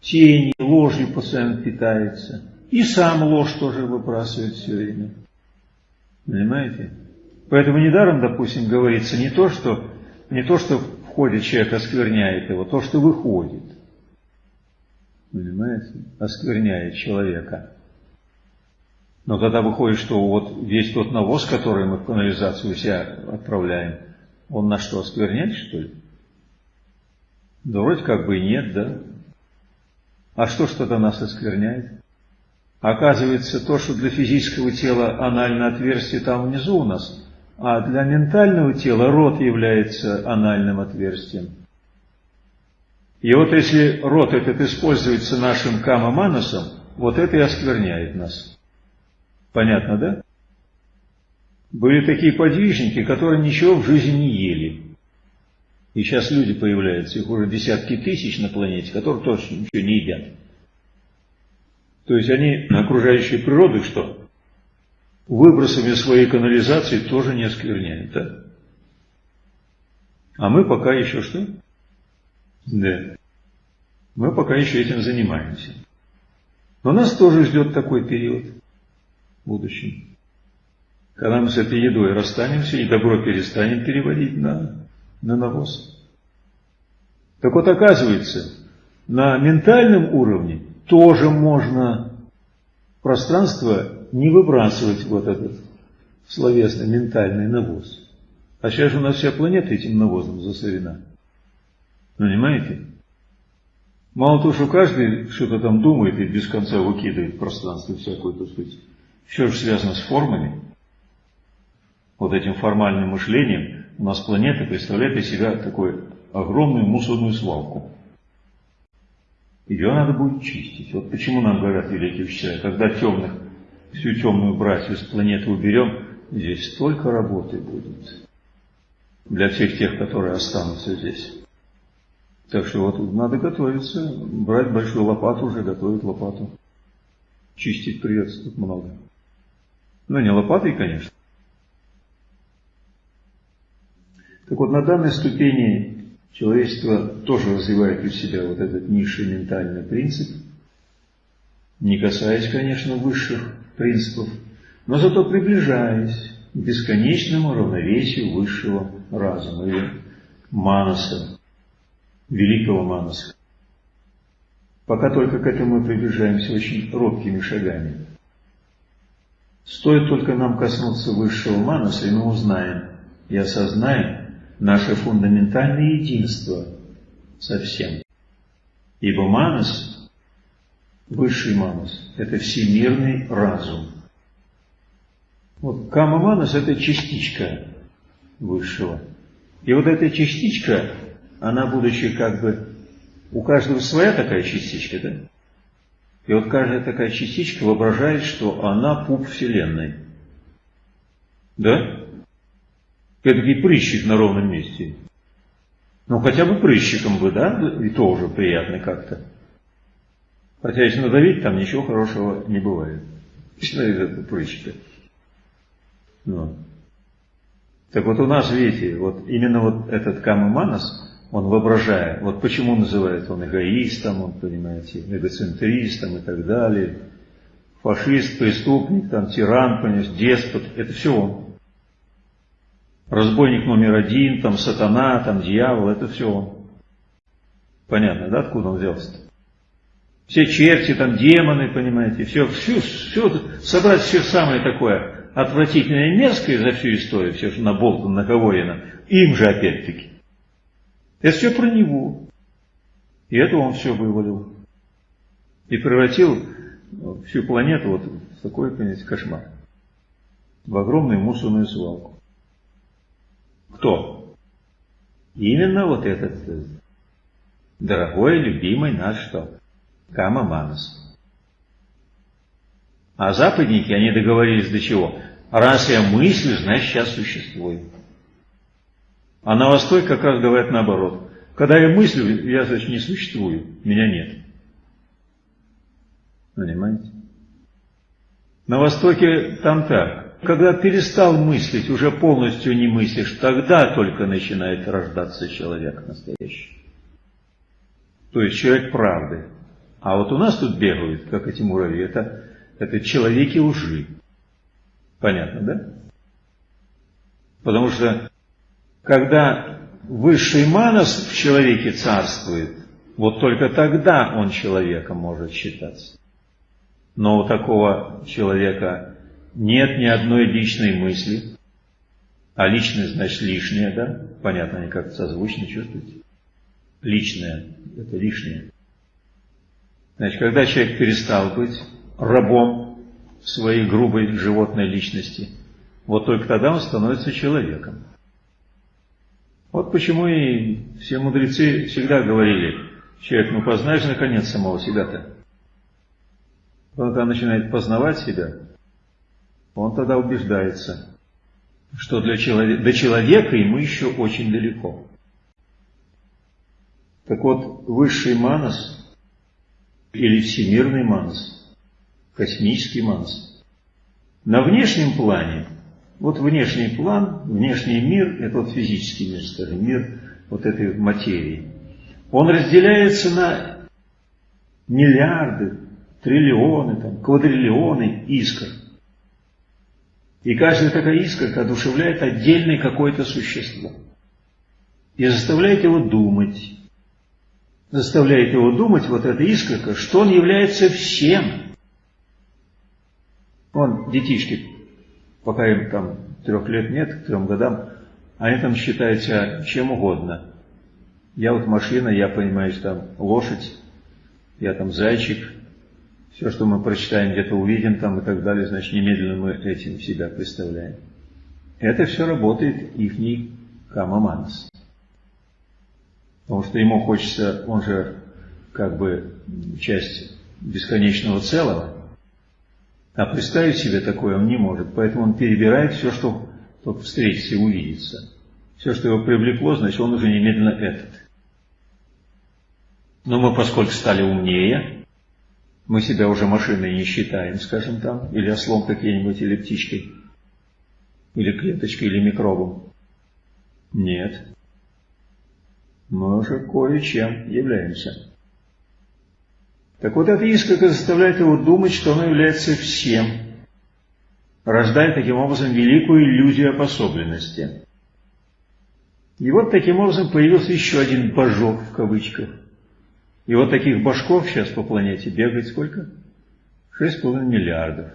Тени, ложью постоянно питается. И сам ложь тоже выбрасывает все время. Понимаете? Поэтому недаром, допустим, говорится не то, что, не то, что входит человек, оскверняет его, то, что выходит, понимаете, оскверняет человека. Но тогда выходит, что вот весь тот навоз, который мы в канализацию себя отправляем, он на что, оскверняет, что ли? Да вроде как бы и нет, да? А что тогда нас оскверняет? Оказывается, то, что для физического тела анальное отверстие там внизу у нас, а для ментального тела рот является анальным отверстием. И вот если рот этот используется нашим камаманусом, вот это и оскверняет нас. Понятно, да? Были такие подвижники, которые ничего в жизни не ели. И сейчас люди появляются, их уже десятки тысяч на планете, которые тоже ничего не едят. То есть они окружающей природы что? выбросами своей канализации тоже не оскверняет, да? А мы пока еще что? Да. Мы пока еще этим занимаемся. Но нас тоже ждет такой период в будущем. Когда мы с этой едой расстанемся и добро перестанем переводить на, на навоз. Так вот, оказывается, на ментальном уровне тоже можно пространство не выбрасывать вот этот словесный ментальный навоз. А сейчас же у нас вся планета этим навозом засорена. Понимаете? Мало того, что каждый что-то там думает и без конца выкидывает пространство всякую, так сказать, все же связано с формами. Вот этим формальным мышлением у нас планета представляет из себя такую огромную мусорную свалку. Ее надо будет чистить. Вот почему нам говорят великие учителя, когда темных, всю темную братью с планеты уберем, здесь столько работы будет для всех тех, которые останутся здесь. Так что вот надо готовиться, брать большую лопату уже, готовить лопату. Чистить придется тут много. Ну, не лопатой, конечно. Так вот, на данной ступени человечество тоже развивает у себя вот этот низший ментальный принцип, не касаясь, конечно, высших принципов, но зато приближаясь к бесконечному равновесию высшего разума или манаса, великого манаса. Пока только к этому мы приближаемся очень робкими шагами. Стоит только нам коснуться высшего манаса, и мы узнаем и осознаем наше фундаментальное единство со всем. Ибо манас, высший манас, это всемирный разум. Вот кама манас – это частичка высшего. И вот эта частичка, она, будучи как бы, у каждого своя такая частичка, да? И вот каждая такая частичка воображает, что она пуп Вселенной. Да? Эдакий прыщик на ровном месте. Ну, хотя бы прыщиком бы, да? И то уже приятно как-то. Хотя если надавить, там ничего хорошего не бывает. Начинает из этого прыщика. Ну. Так вот у нас, видите, вот именно вот этот Камаманас, он воображая, вот почему называет он эгоистом, он, понимаете, эгоцентристом и так далее, фашист, преступник, там, тиран, понимаете, деспот, это все он. Разбойник номер один, там, сатана, там, дьявол, это все он. Понятно, да, откуда он взялся -то? Все черти, там, демоны, понимаете, все, все, все, собрать все самое такое отвратительное и мерзкое за всю историю, все, что наболтано, наговорено, им же опять-таки. Это все про него. И это он все вывалил. И превратил всю планету вот в такой, понимаете, кошмар. В огромную мусорную свалку. Кто? Именно вот этот э, дорогой, любимый наш что? Кама Манас. А западники, они договорились до чего? Раз я мыслю, значит сейчас существую. А на Востоке как раз говорят наоборот. Когда я мыслю, я, значит, не существую, меня нет. Понимаете? На Востоке там так. Когда перестал мыслить, уже полностью не мыслишь, тогда только начинает рождаться человек настоящий. То есть человек правды. А вот у нас тут бегают, как эти муравьи, это, это человеки лжи. Понятно, да? Потому что когда высший манас в человеке царствует, вот только тогда он человеком может считаться. Но у такого человека нет ни одной личной мысли, а личность значит лишнее, да? Понятно, они как-то созвучно чувствуете. Личное – это лишнее. Значит, когда человек перестал быть рабом своей грубой животной личности, вот только тогда он становится человеком. Вот почему и все мудрецы всегда говорили, человек, ну познаешь наконец самого себя-то. Когда начинает познавать себя, он тогда убеждается, что для человека, до человека ему еще очень далеко. Так вот, высший манас или всемирный манас, космический манас, на внешнем плане вот внешний план, внешний мир, это вот физический мир, скажем, мир вот этой материи, он разделяется на миллиарды, триллионы, там, квадриллионы искр. И каждая такая искорка одушевляет отдельное какое-то существо. И заставляет его думать, заставляет его думать, вот эта искорка, что он является всем. Вон детишки, пока им там трех лет нет, к трем годам, они там считают себя чем угодно. Я вот машина, я понимаю, там лошадь, я там зайчик, все, что мы прочитаем, где-то увидим там и так далее, значит, немедленно мы этим себя представляем. Это все работает ихний камаманс. Потому что ему хочется, он же как бы часть бесконечного целого, а представить себе такое он не может, поэтому он перебирает все, что только встретится и увидится. Все, что его привлекло, значит, он уже немедленно этот. Но мы, поскольку стали умнее, мы себя уже машиной не считаем, скажем там, или ослом какие-нибудь, или птичкой, или клеточкой, или микробом. Нет. Мы уже кое-чем являемся. Так вот, эта искорка заставляет его думать, что он является всем, рождая таким образом великую иллюзию обособленности. И вот таким образом появился еще один «божок» в кавычках. И вот таких башков сейчас по планете бегает сколько? Шесть с половиной миллиардов.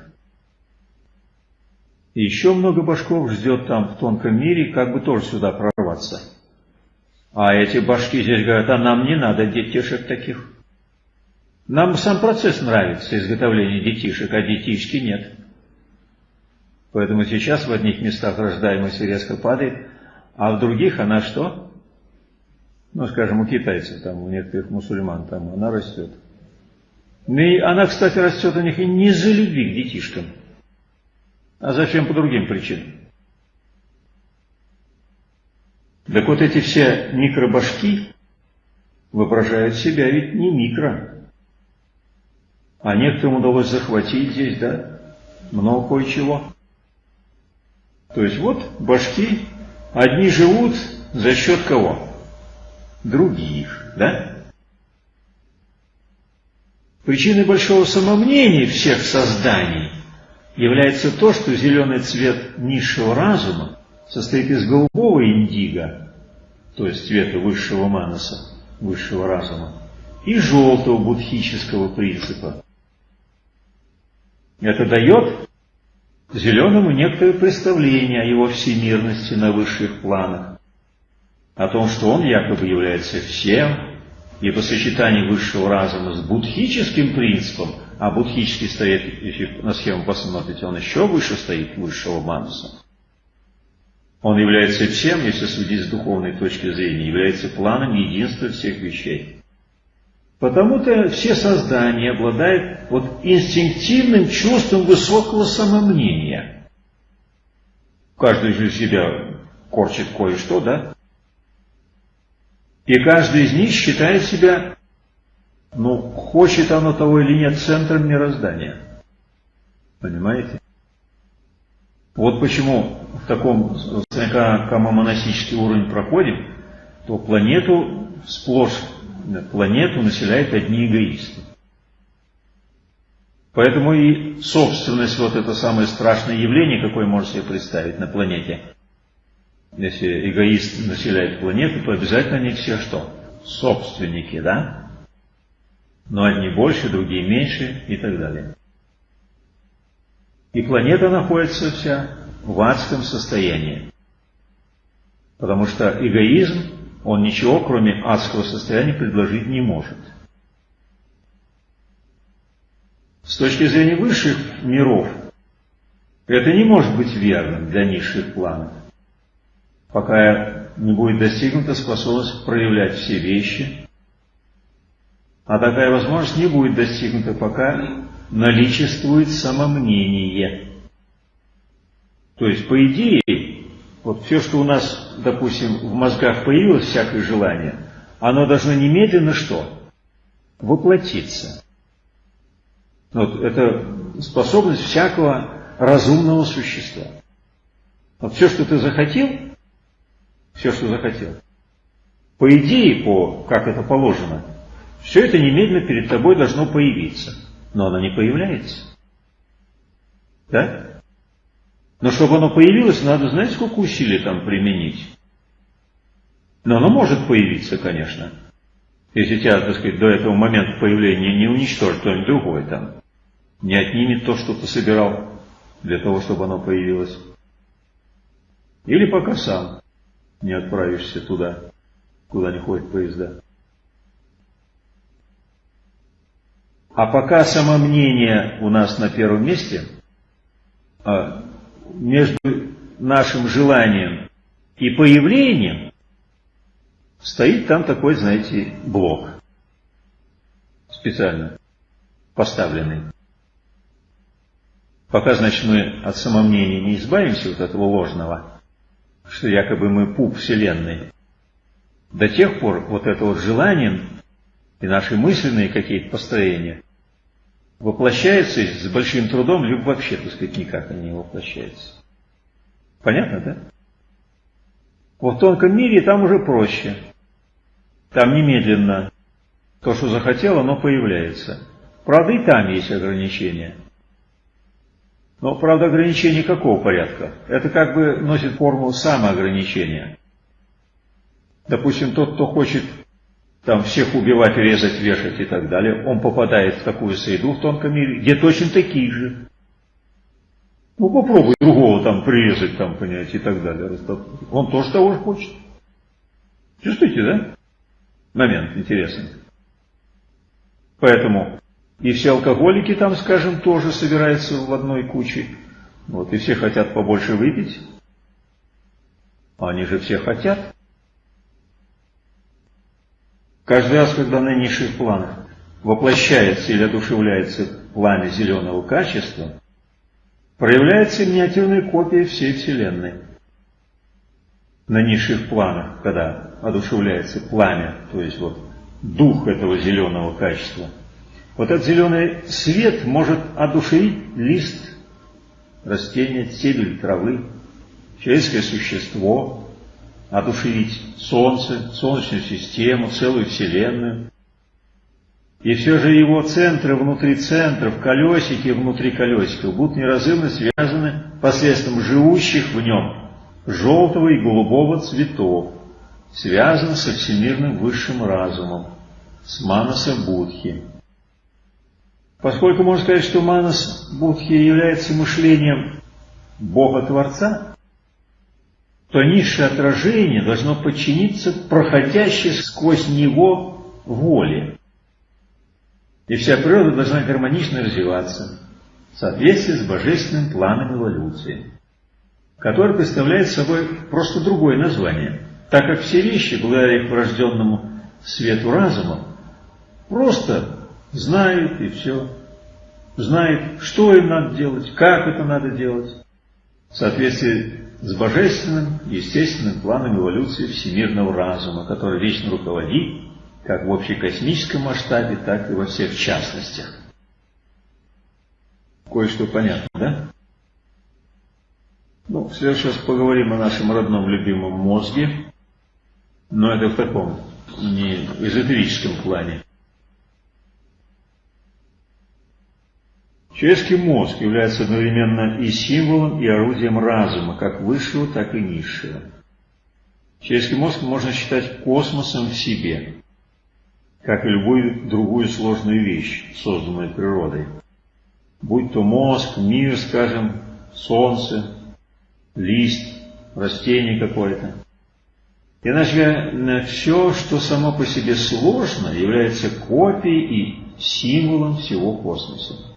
И еще много башков ждет там в тонком мире, как бы тоже сюда прорваться. А эти башки здесь говорят, а нам не надо детишек таких. Нам сам процесс нравится, изготовление детишек, а детишки нет. Поэтому сейчас в одних местах рождаемость резко падает, а в других она что? Ну, скажем, у китайцев, там, у некоторых мусульман, там она растет. Ну и она, кстати, растет у них и не за любви к детишкам, а зачем по другим причинам. Так вот эти все микробашки воображают себя ведь не микро, а некоторым удалось захватить здесь, да, много кое-чего. То есть вот башки, одни живут за счет кого? Других, да? Причиной большого самомнения всех созданий является то, что зеленый цвет низшего разума состоит из голубого индиго, то есть цвета высшего манаса, высшего разума, и желтого будхического принципа, это дает зеленому некоторое представление о его всемирности на высших планах, о том, что он якобы является всем, и по сочетанию высшего разума с будхическим принципом, а будхический стоит, если на схему посмотрите, он еще выше стоит высшего мануса. Он является всем, если судить с духовной точки зрения, является планом единства всех вещей. Потому-то все создания обладают вот инстинктивным чувством высокого самомнения. Каждый же себя корчит кое-что, да? И каждый из них считает себя, ну, хочет оно того или нет, центром мироздания. Понимаете? Вот почему в таком, когда монастический уровень проходим, то планету сплошь планету населяют одни эгоисты. Поэтому и собственность, вот это самое страшное явление, какое можно себе представить на планете. Если эгоист населяет планету, то обязательно они все что? Собственники, да? Но одни больше, другие меньше и так далее. И планета находится вся в адском состоянии. Потому что эгоизм он ничего, кроме адского состояния, предложить не может. С точки зрения высших миров, это не может быть верным для низших планов, пока не будет достигнута способность проявлять все вещи, а такая возможность не будет достигнута, пока наличествует самомнение. То есть, по идее, вот все, что у нас, допустим, в мозгах появилось, всякое желание, оно должно немедленно что? Воплотиться. Вот это способность всякого разумного существа. Вот все, что ты захотел, все, что захотел, по идее, по, как это положено, все это немедленно перед тобой должно появиться. Но оно не появляется. Да? Но чтобы оно появилось, надо, знаете, сколько усилий там применить? Но оно может появиться, конечно. Если тебя, так сказать, до этого момента появления не уничтожит кто-нибудь другой там, не отнимет то, что ты собирал для того, чтобы оно появилось. Или пока сам не отправишься туда, куда не ходят поезда. А пока самомнение у нас на первом месте, а между нашим желанием и появлением стоит там такой, знаете, блок специально поставленный. Пока, значит, мы от самомнения не избавимся, вот этого ложного, что якобы мы пуп Вселенной, до тех пор вот это вот желание и наши мысленные какие-то построения воплощаются с большим трудом, либо вообще, так сказать, никак они не воплощаются. Понятно, да? Вот в тонком мире там уже проще. Там немедленно то, что захотел, оно появляется. Правда, и там есть ограничения. Но, правда, ограничения какого порядка? Это как бы носит форму самоограничения. Допустим, тот, кто хочет там всех убивать, резать, вешать и так далее, он попадает в такую среду в тонком мире, где точно такие же. Ну попробуй другого там прирезать, там, понять, и так далее. Он тоже того же хочет. Чувствуете, да? Момент интересный. Поэтому и все алкоголики там, скажем, тоже собираются в одной куче. Вот, и все хотят побольше выпить. Они же все хотят. Каждый раз, когда на низших планах воплощается или одушевляется пламя зеленого качества, проявляется миниатюрная копия всей Вселенной. На низших планах, когда одушевляется пламя, то есть вот дух этого зеленого качества, вот этот зеленый свет может одушевить лист растения, стебель травы, человеческое существо, одушевить Солнце, Солнечную систему, целую Вселенную. И все же его центры внутри центров, колесики внутри колесиков будут неразрывно связаны посредством живущих в нем желтого и голубого цветов, связаны со всемирным высшим разумом, с Манаса Будхи. Поскольку можно сказать, что Манас Будхи является мышлением Бога-Творца, то низшее отражение должно подчиниться проходящей сквозь него воле. И вся природа должна гармонично развиваться в соответствии с божественным планом эволюции, который представляет собой просто другое название, так как все вещи, благодаря их врожденному свету разума, просто знают и все. Знают, что им надо делать, как это надо делать, в соответствии с божественным, естественным планом эволюции всемирного разума, который вечно руководит как в общекосмическом масштабе, так и во всех частностях. Кое-что понятно, да? Ну, сейчас поговорим о нашем родном любимом мозге, но это в таком не эзотерическом плане. Человеческий мозг является одновременно и символом, и орудием разума, как высшего, так и низшего. Человеческий мозг можно считать космосом в себе, как и любую другую сложную вещь, созданную природой. Будь то мозг, мир, скажем, солнце, лист, растение какое-то. Иначе все, что само по себе сложно, является копией и символом всего космоса.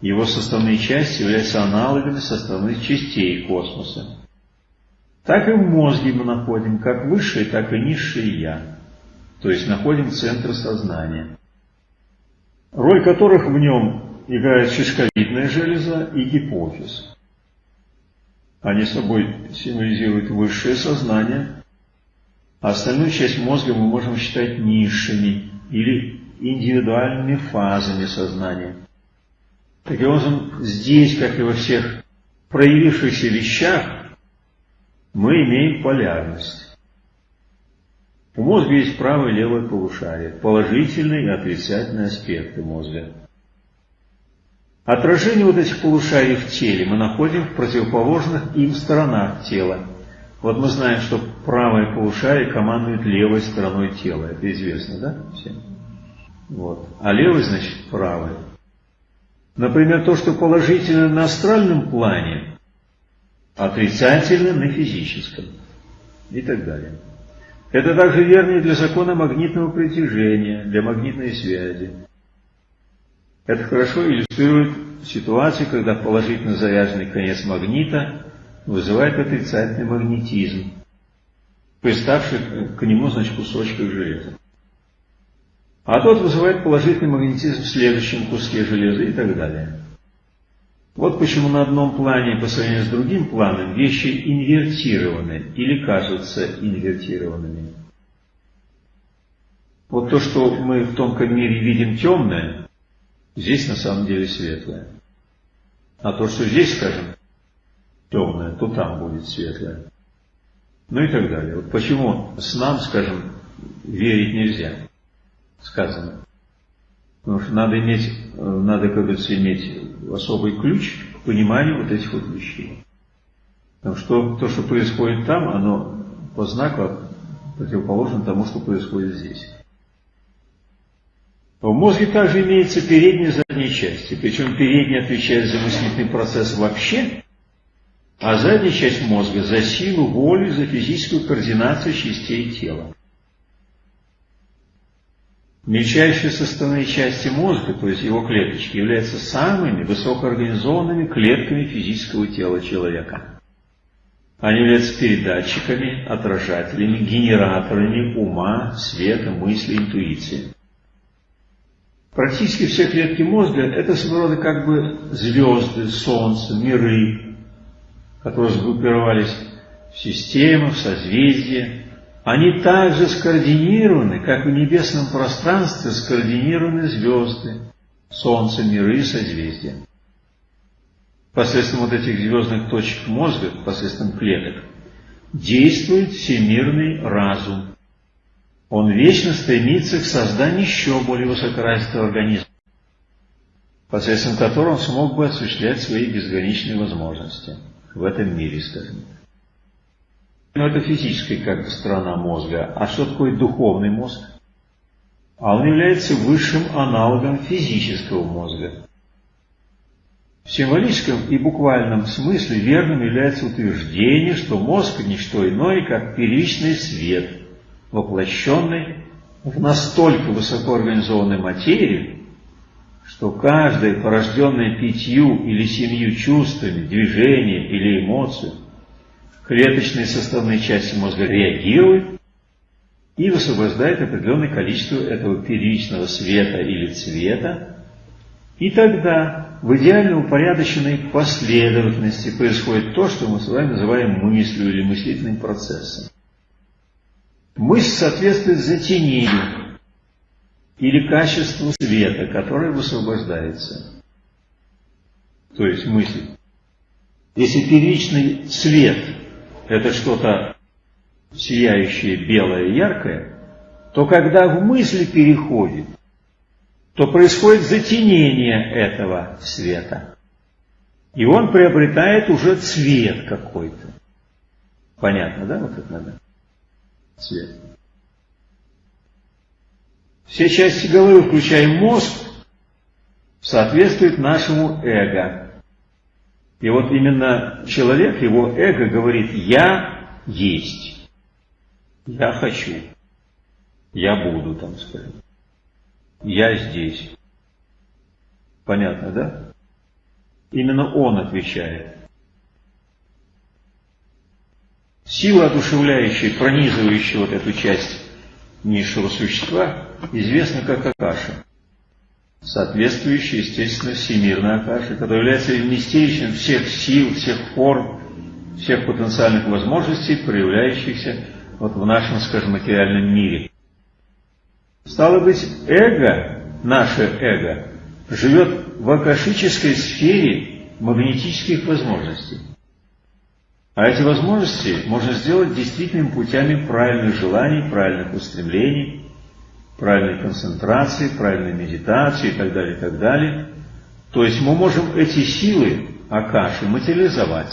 Его составные части являются аналогами составных частей космоса. Так и в мозге мы находим как высшее, так и низшее «я», то есть находим центр сознания, роль которых в нем играет шишковидная железа и гипофиз. Они собой символизируют высшее сознание, а остальную часть мозга мы можем считать низшими или индивидуальными фазами сознания. Таким образом, здесь, как и во всех проявившихся вещах, мы имеем полярность. У мозга есть правое и левое полушарие, положительные и отрицательные аспекты мозга. Отражение вот этих полушарий в теле мы находим в противоположных им сторонах тела, Вот мы знаем, что правое полушарие командует левой стороной тела. Это известно, да, всем? Вот. А левый, значит, правый. Например, то, что положительно на астральном плане, отрицательно на физическом. И так далее. Это также верно и для закона магнитного притяжения, для магнитной связи. Это хорошо иллюстрирует ситуацию, когда положительно заряженный конец магнита вызывает отрицательный магнетизм, приставший к нему, значит, кусочков железа. А тот вызывает положительный магнетизм в следующем куске железа и так далее. Вот почему на одном плане по сравнению с другим планом вещи инвертированы или кажутся инвертированными. Вот то, что мы в тонком мире видим темное, здесь на самом деле светлое. А то, что здесь, скажем, темное, то там будет светлое. Ну и так далее. Вот почему с нам, скажем, верить нельзя сказано. Потому что надо иметь, э, надо, как говорится, иметь особый ключ к пониманию вот этих вот вещей. Потому что то, что происходит там, оно по знаку противоположно тому, что происходит здесь. В мозге также имеется передняя и задняя части, причем передняя отвечает за мыслительный процесс вообще, а задняя часть мозга за силу воли, за физическую координацию частей тела. Мельчайшие составные части мозга, то есть его клеточки, являются самыми высокоорганизованными клетками физического тела человека. Они являются передатчиками, отражателями, генераторами ума, света, мысли, интуиции. Практически все клетки мозга – это своего рода как бы звезды, солнце, миры, которые сгруппировались в системы, в созвездия, они также скоординированы, как в небесном пространстве скоординированы звезды, Солнце, миры и созвездия. Посредством вот этих звездных точек мозга, посредством клеток, действует всемирный разум. Он вечно стремится к созданию еще более высокоразвитого организма, посредством которого он смог бы осуществлять свои безграничные возможности в этом мире, скажем но это физическая как бы сторона мозга. А что такое духовный мозг? А он является высшим аналогом физического мозга. В символическом и буквальном смысле верным является утверждение, что мозг – не что иное, как первичный свет, воплощенный в настолько высокоорганизованной материи, что каждое порожденное пятью или семью чувствами, движение или эмоцию клеточные составные части мозга реагируют и высвобождают определенное количество этого первичного света или цвета, и тогда в идеально упорядоченной последовательности происходит то, что мы с вами называем мыслью или мыслительным процессом. Мысль соответствует затенению или качеству света, которое высвобождается. То есть мысль. Если первичный свет это что-то сияющее, белое, яркое, то когда в мысли переходит, то происходит затенение этого света. И он приобретает уже цвет какой-то. Понятно, да, вот это надо? Цвет. Все части головы, включая мозг, соответствуют нашему эго. И вот именно человек, его эго говорит, я есть, я хочу, я буду там, скажем, я здесь. Понятно, да? Именно он отвечает. Сила одушевляющая, пронизывающая вот эту часть низшего существа, известна как Акаша соответствующая, естественно, всемирной Акаши, которая является вместилищем всех сил, всех форм, всех потенциальных возможностей, проявляющихся вот в нашем, скажем, материальном мире. Стало быть, эго, наше эго, живет в акашической сфере магнетических возможностей. А эти возможности можно сделать действительными путями правильных желаний, правильных устремлений, правильной концентрации, правильной медитации и так далее, и так далее. То есть мы можем эти силы Акаши материализовать.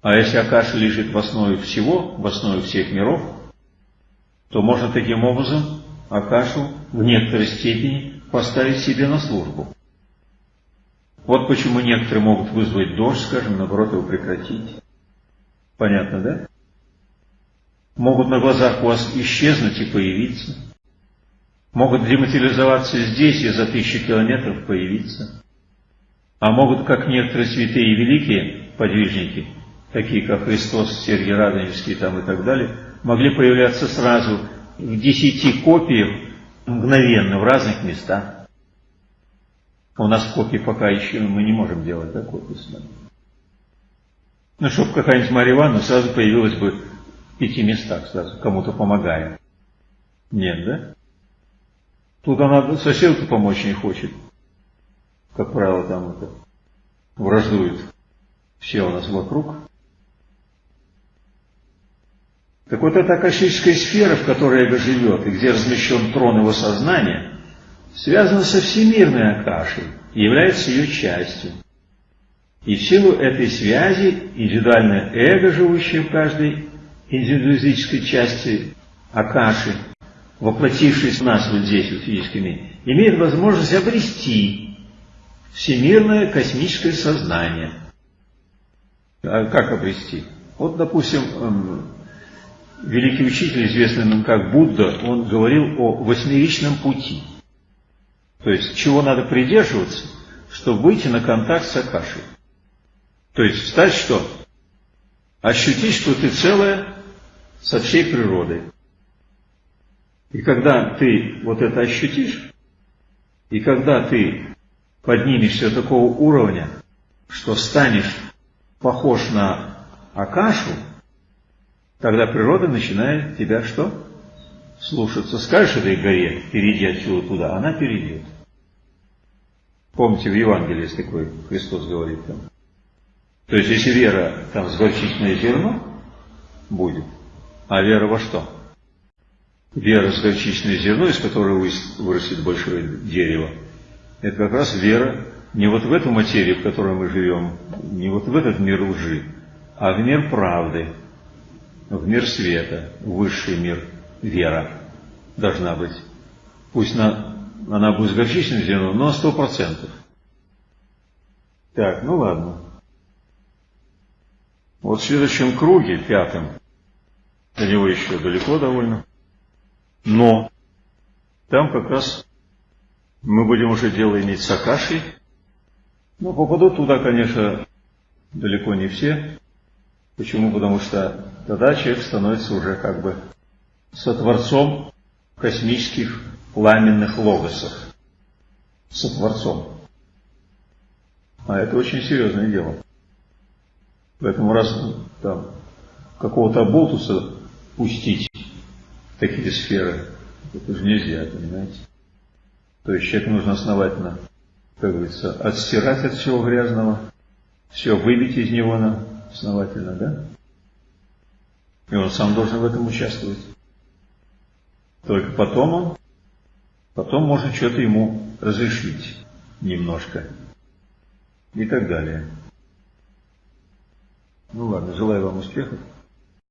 А если Акаша лежит в основе всего, в основе всех миров, то можно таким образом Акашу в некоторой степени поставить себе на службу. Вот почему некоторые могут вызвать дождь, скажем, наоборот его прекратить. Понятно, да? Могут на глазах у вас исчезнуть и появиться. Могут дематериализоваться здесь и за тысячи километров появиться. А могут, как некоторые святые и великие подвижники, такие как Христос, Сергий Радонежский там и так далее, могли появляться сразу в десяти копиях мгновенно в разных местах. У нас копии пока еще мы не можем делать, да, копии с вами. Ну, чтобы какая-нибудь Марья Ивановна сразу появилась бы пяти местах сразу, кому-то помогая. Нет, да? Тут она соседку помочь не хочет. Как правило, там это враждуют все у нас вокруг. Так вот эта акашическая сфера, в которой эго живет, и где размещен трон его сознания, связана со всемирной акашей и является ее частью. И в силу этой связи индивидуальное эго, живущее в каждой индивидуалистической части Акаши, воплотившись в нас вот здесь, в физическом имеет возможность обрести всемирное космическое сознание. А как обрести? Вот, допустим, эм, великий учитель, известный нам как Будда, он говорил о восьмеричном пути. То есть, чего надо придерживаться, чтобы выйти на контакт с Акашей. То есть стать что? Ощутить, что ты целое со всей природой. И когда ты вот это ощутишь, и когда ты поднимешься до такого уровня, что станешь похож на Акашу, тогда природа начинает тебя что? Слушаться. Скажешь этой горе, перейди отсюда туда, она перейдет. Помните, в Евангелии есть такой, Христос говорит там, то есть, если вера там с горчичное зерно будет, а вера во что? Вера с горчичное зерно, из которого вырастет большое дерево, это как раз вера не вот в эту материю, в которой мы живем, не вот в этот мир лжи, а в мир правды, в мир света, в высший мир, вера должна быть. Пусть на, она будет с горчичным зерном, но сто процентов. Так, ну ладно. Вот в следующем круге, пятом, до него еще далеко довольно, но там как раз мы будем уже дело иметь с Акашей. Но попадут туда, конечно, далеко не все. Почему? Потому что тогда человек становится уже как бы сотворцом космических пламенных логосов. Сотворцом. А это очень серьезное дело. Поэтому раз там какого-то болтуса пустить в такие сферы, это же нельзя, понимаете? То есть человеку нужно основательно, как говорится, отстирать от всего грязного, все выбить из него на основательно, да? И он сам должен в этом участвовать. Только потом он, потом можно что-то ему разрешить немножко и так далее. Ну ладно, желаю вам успехов.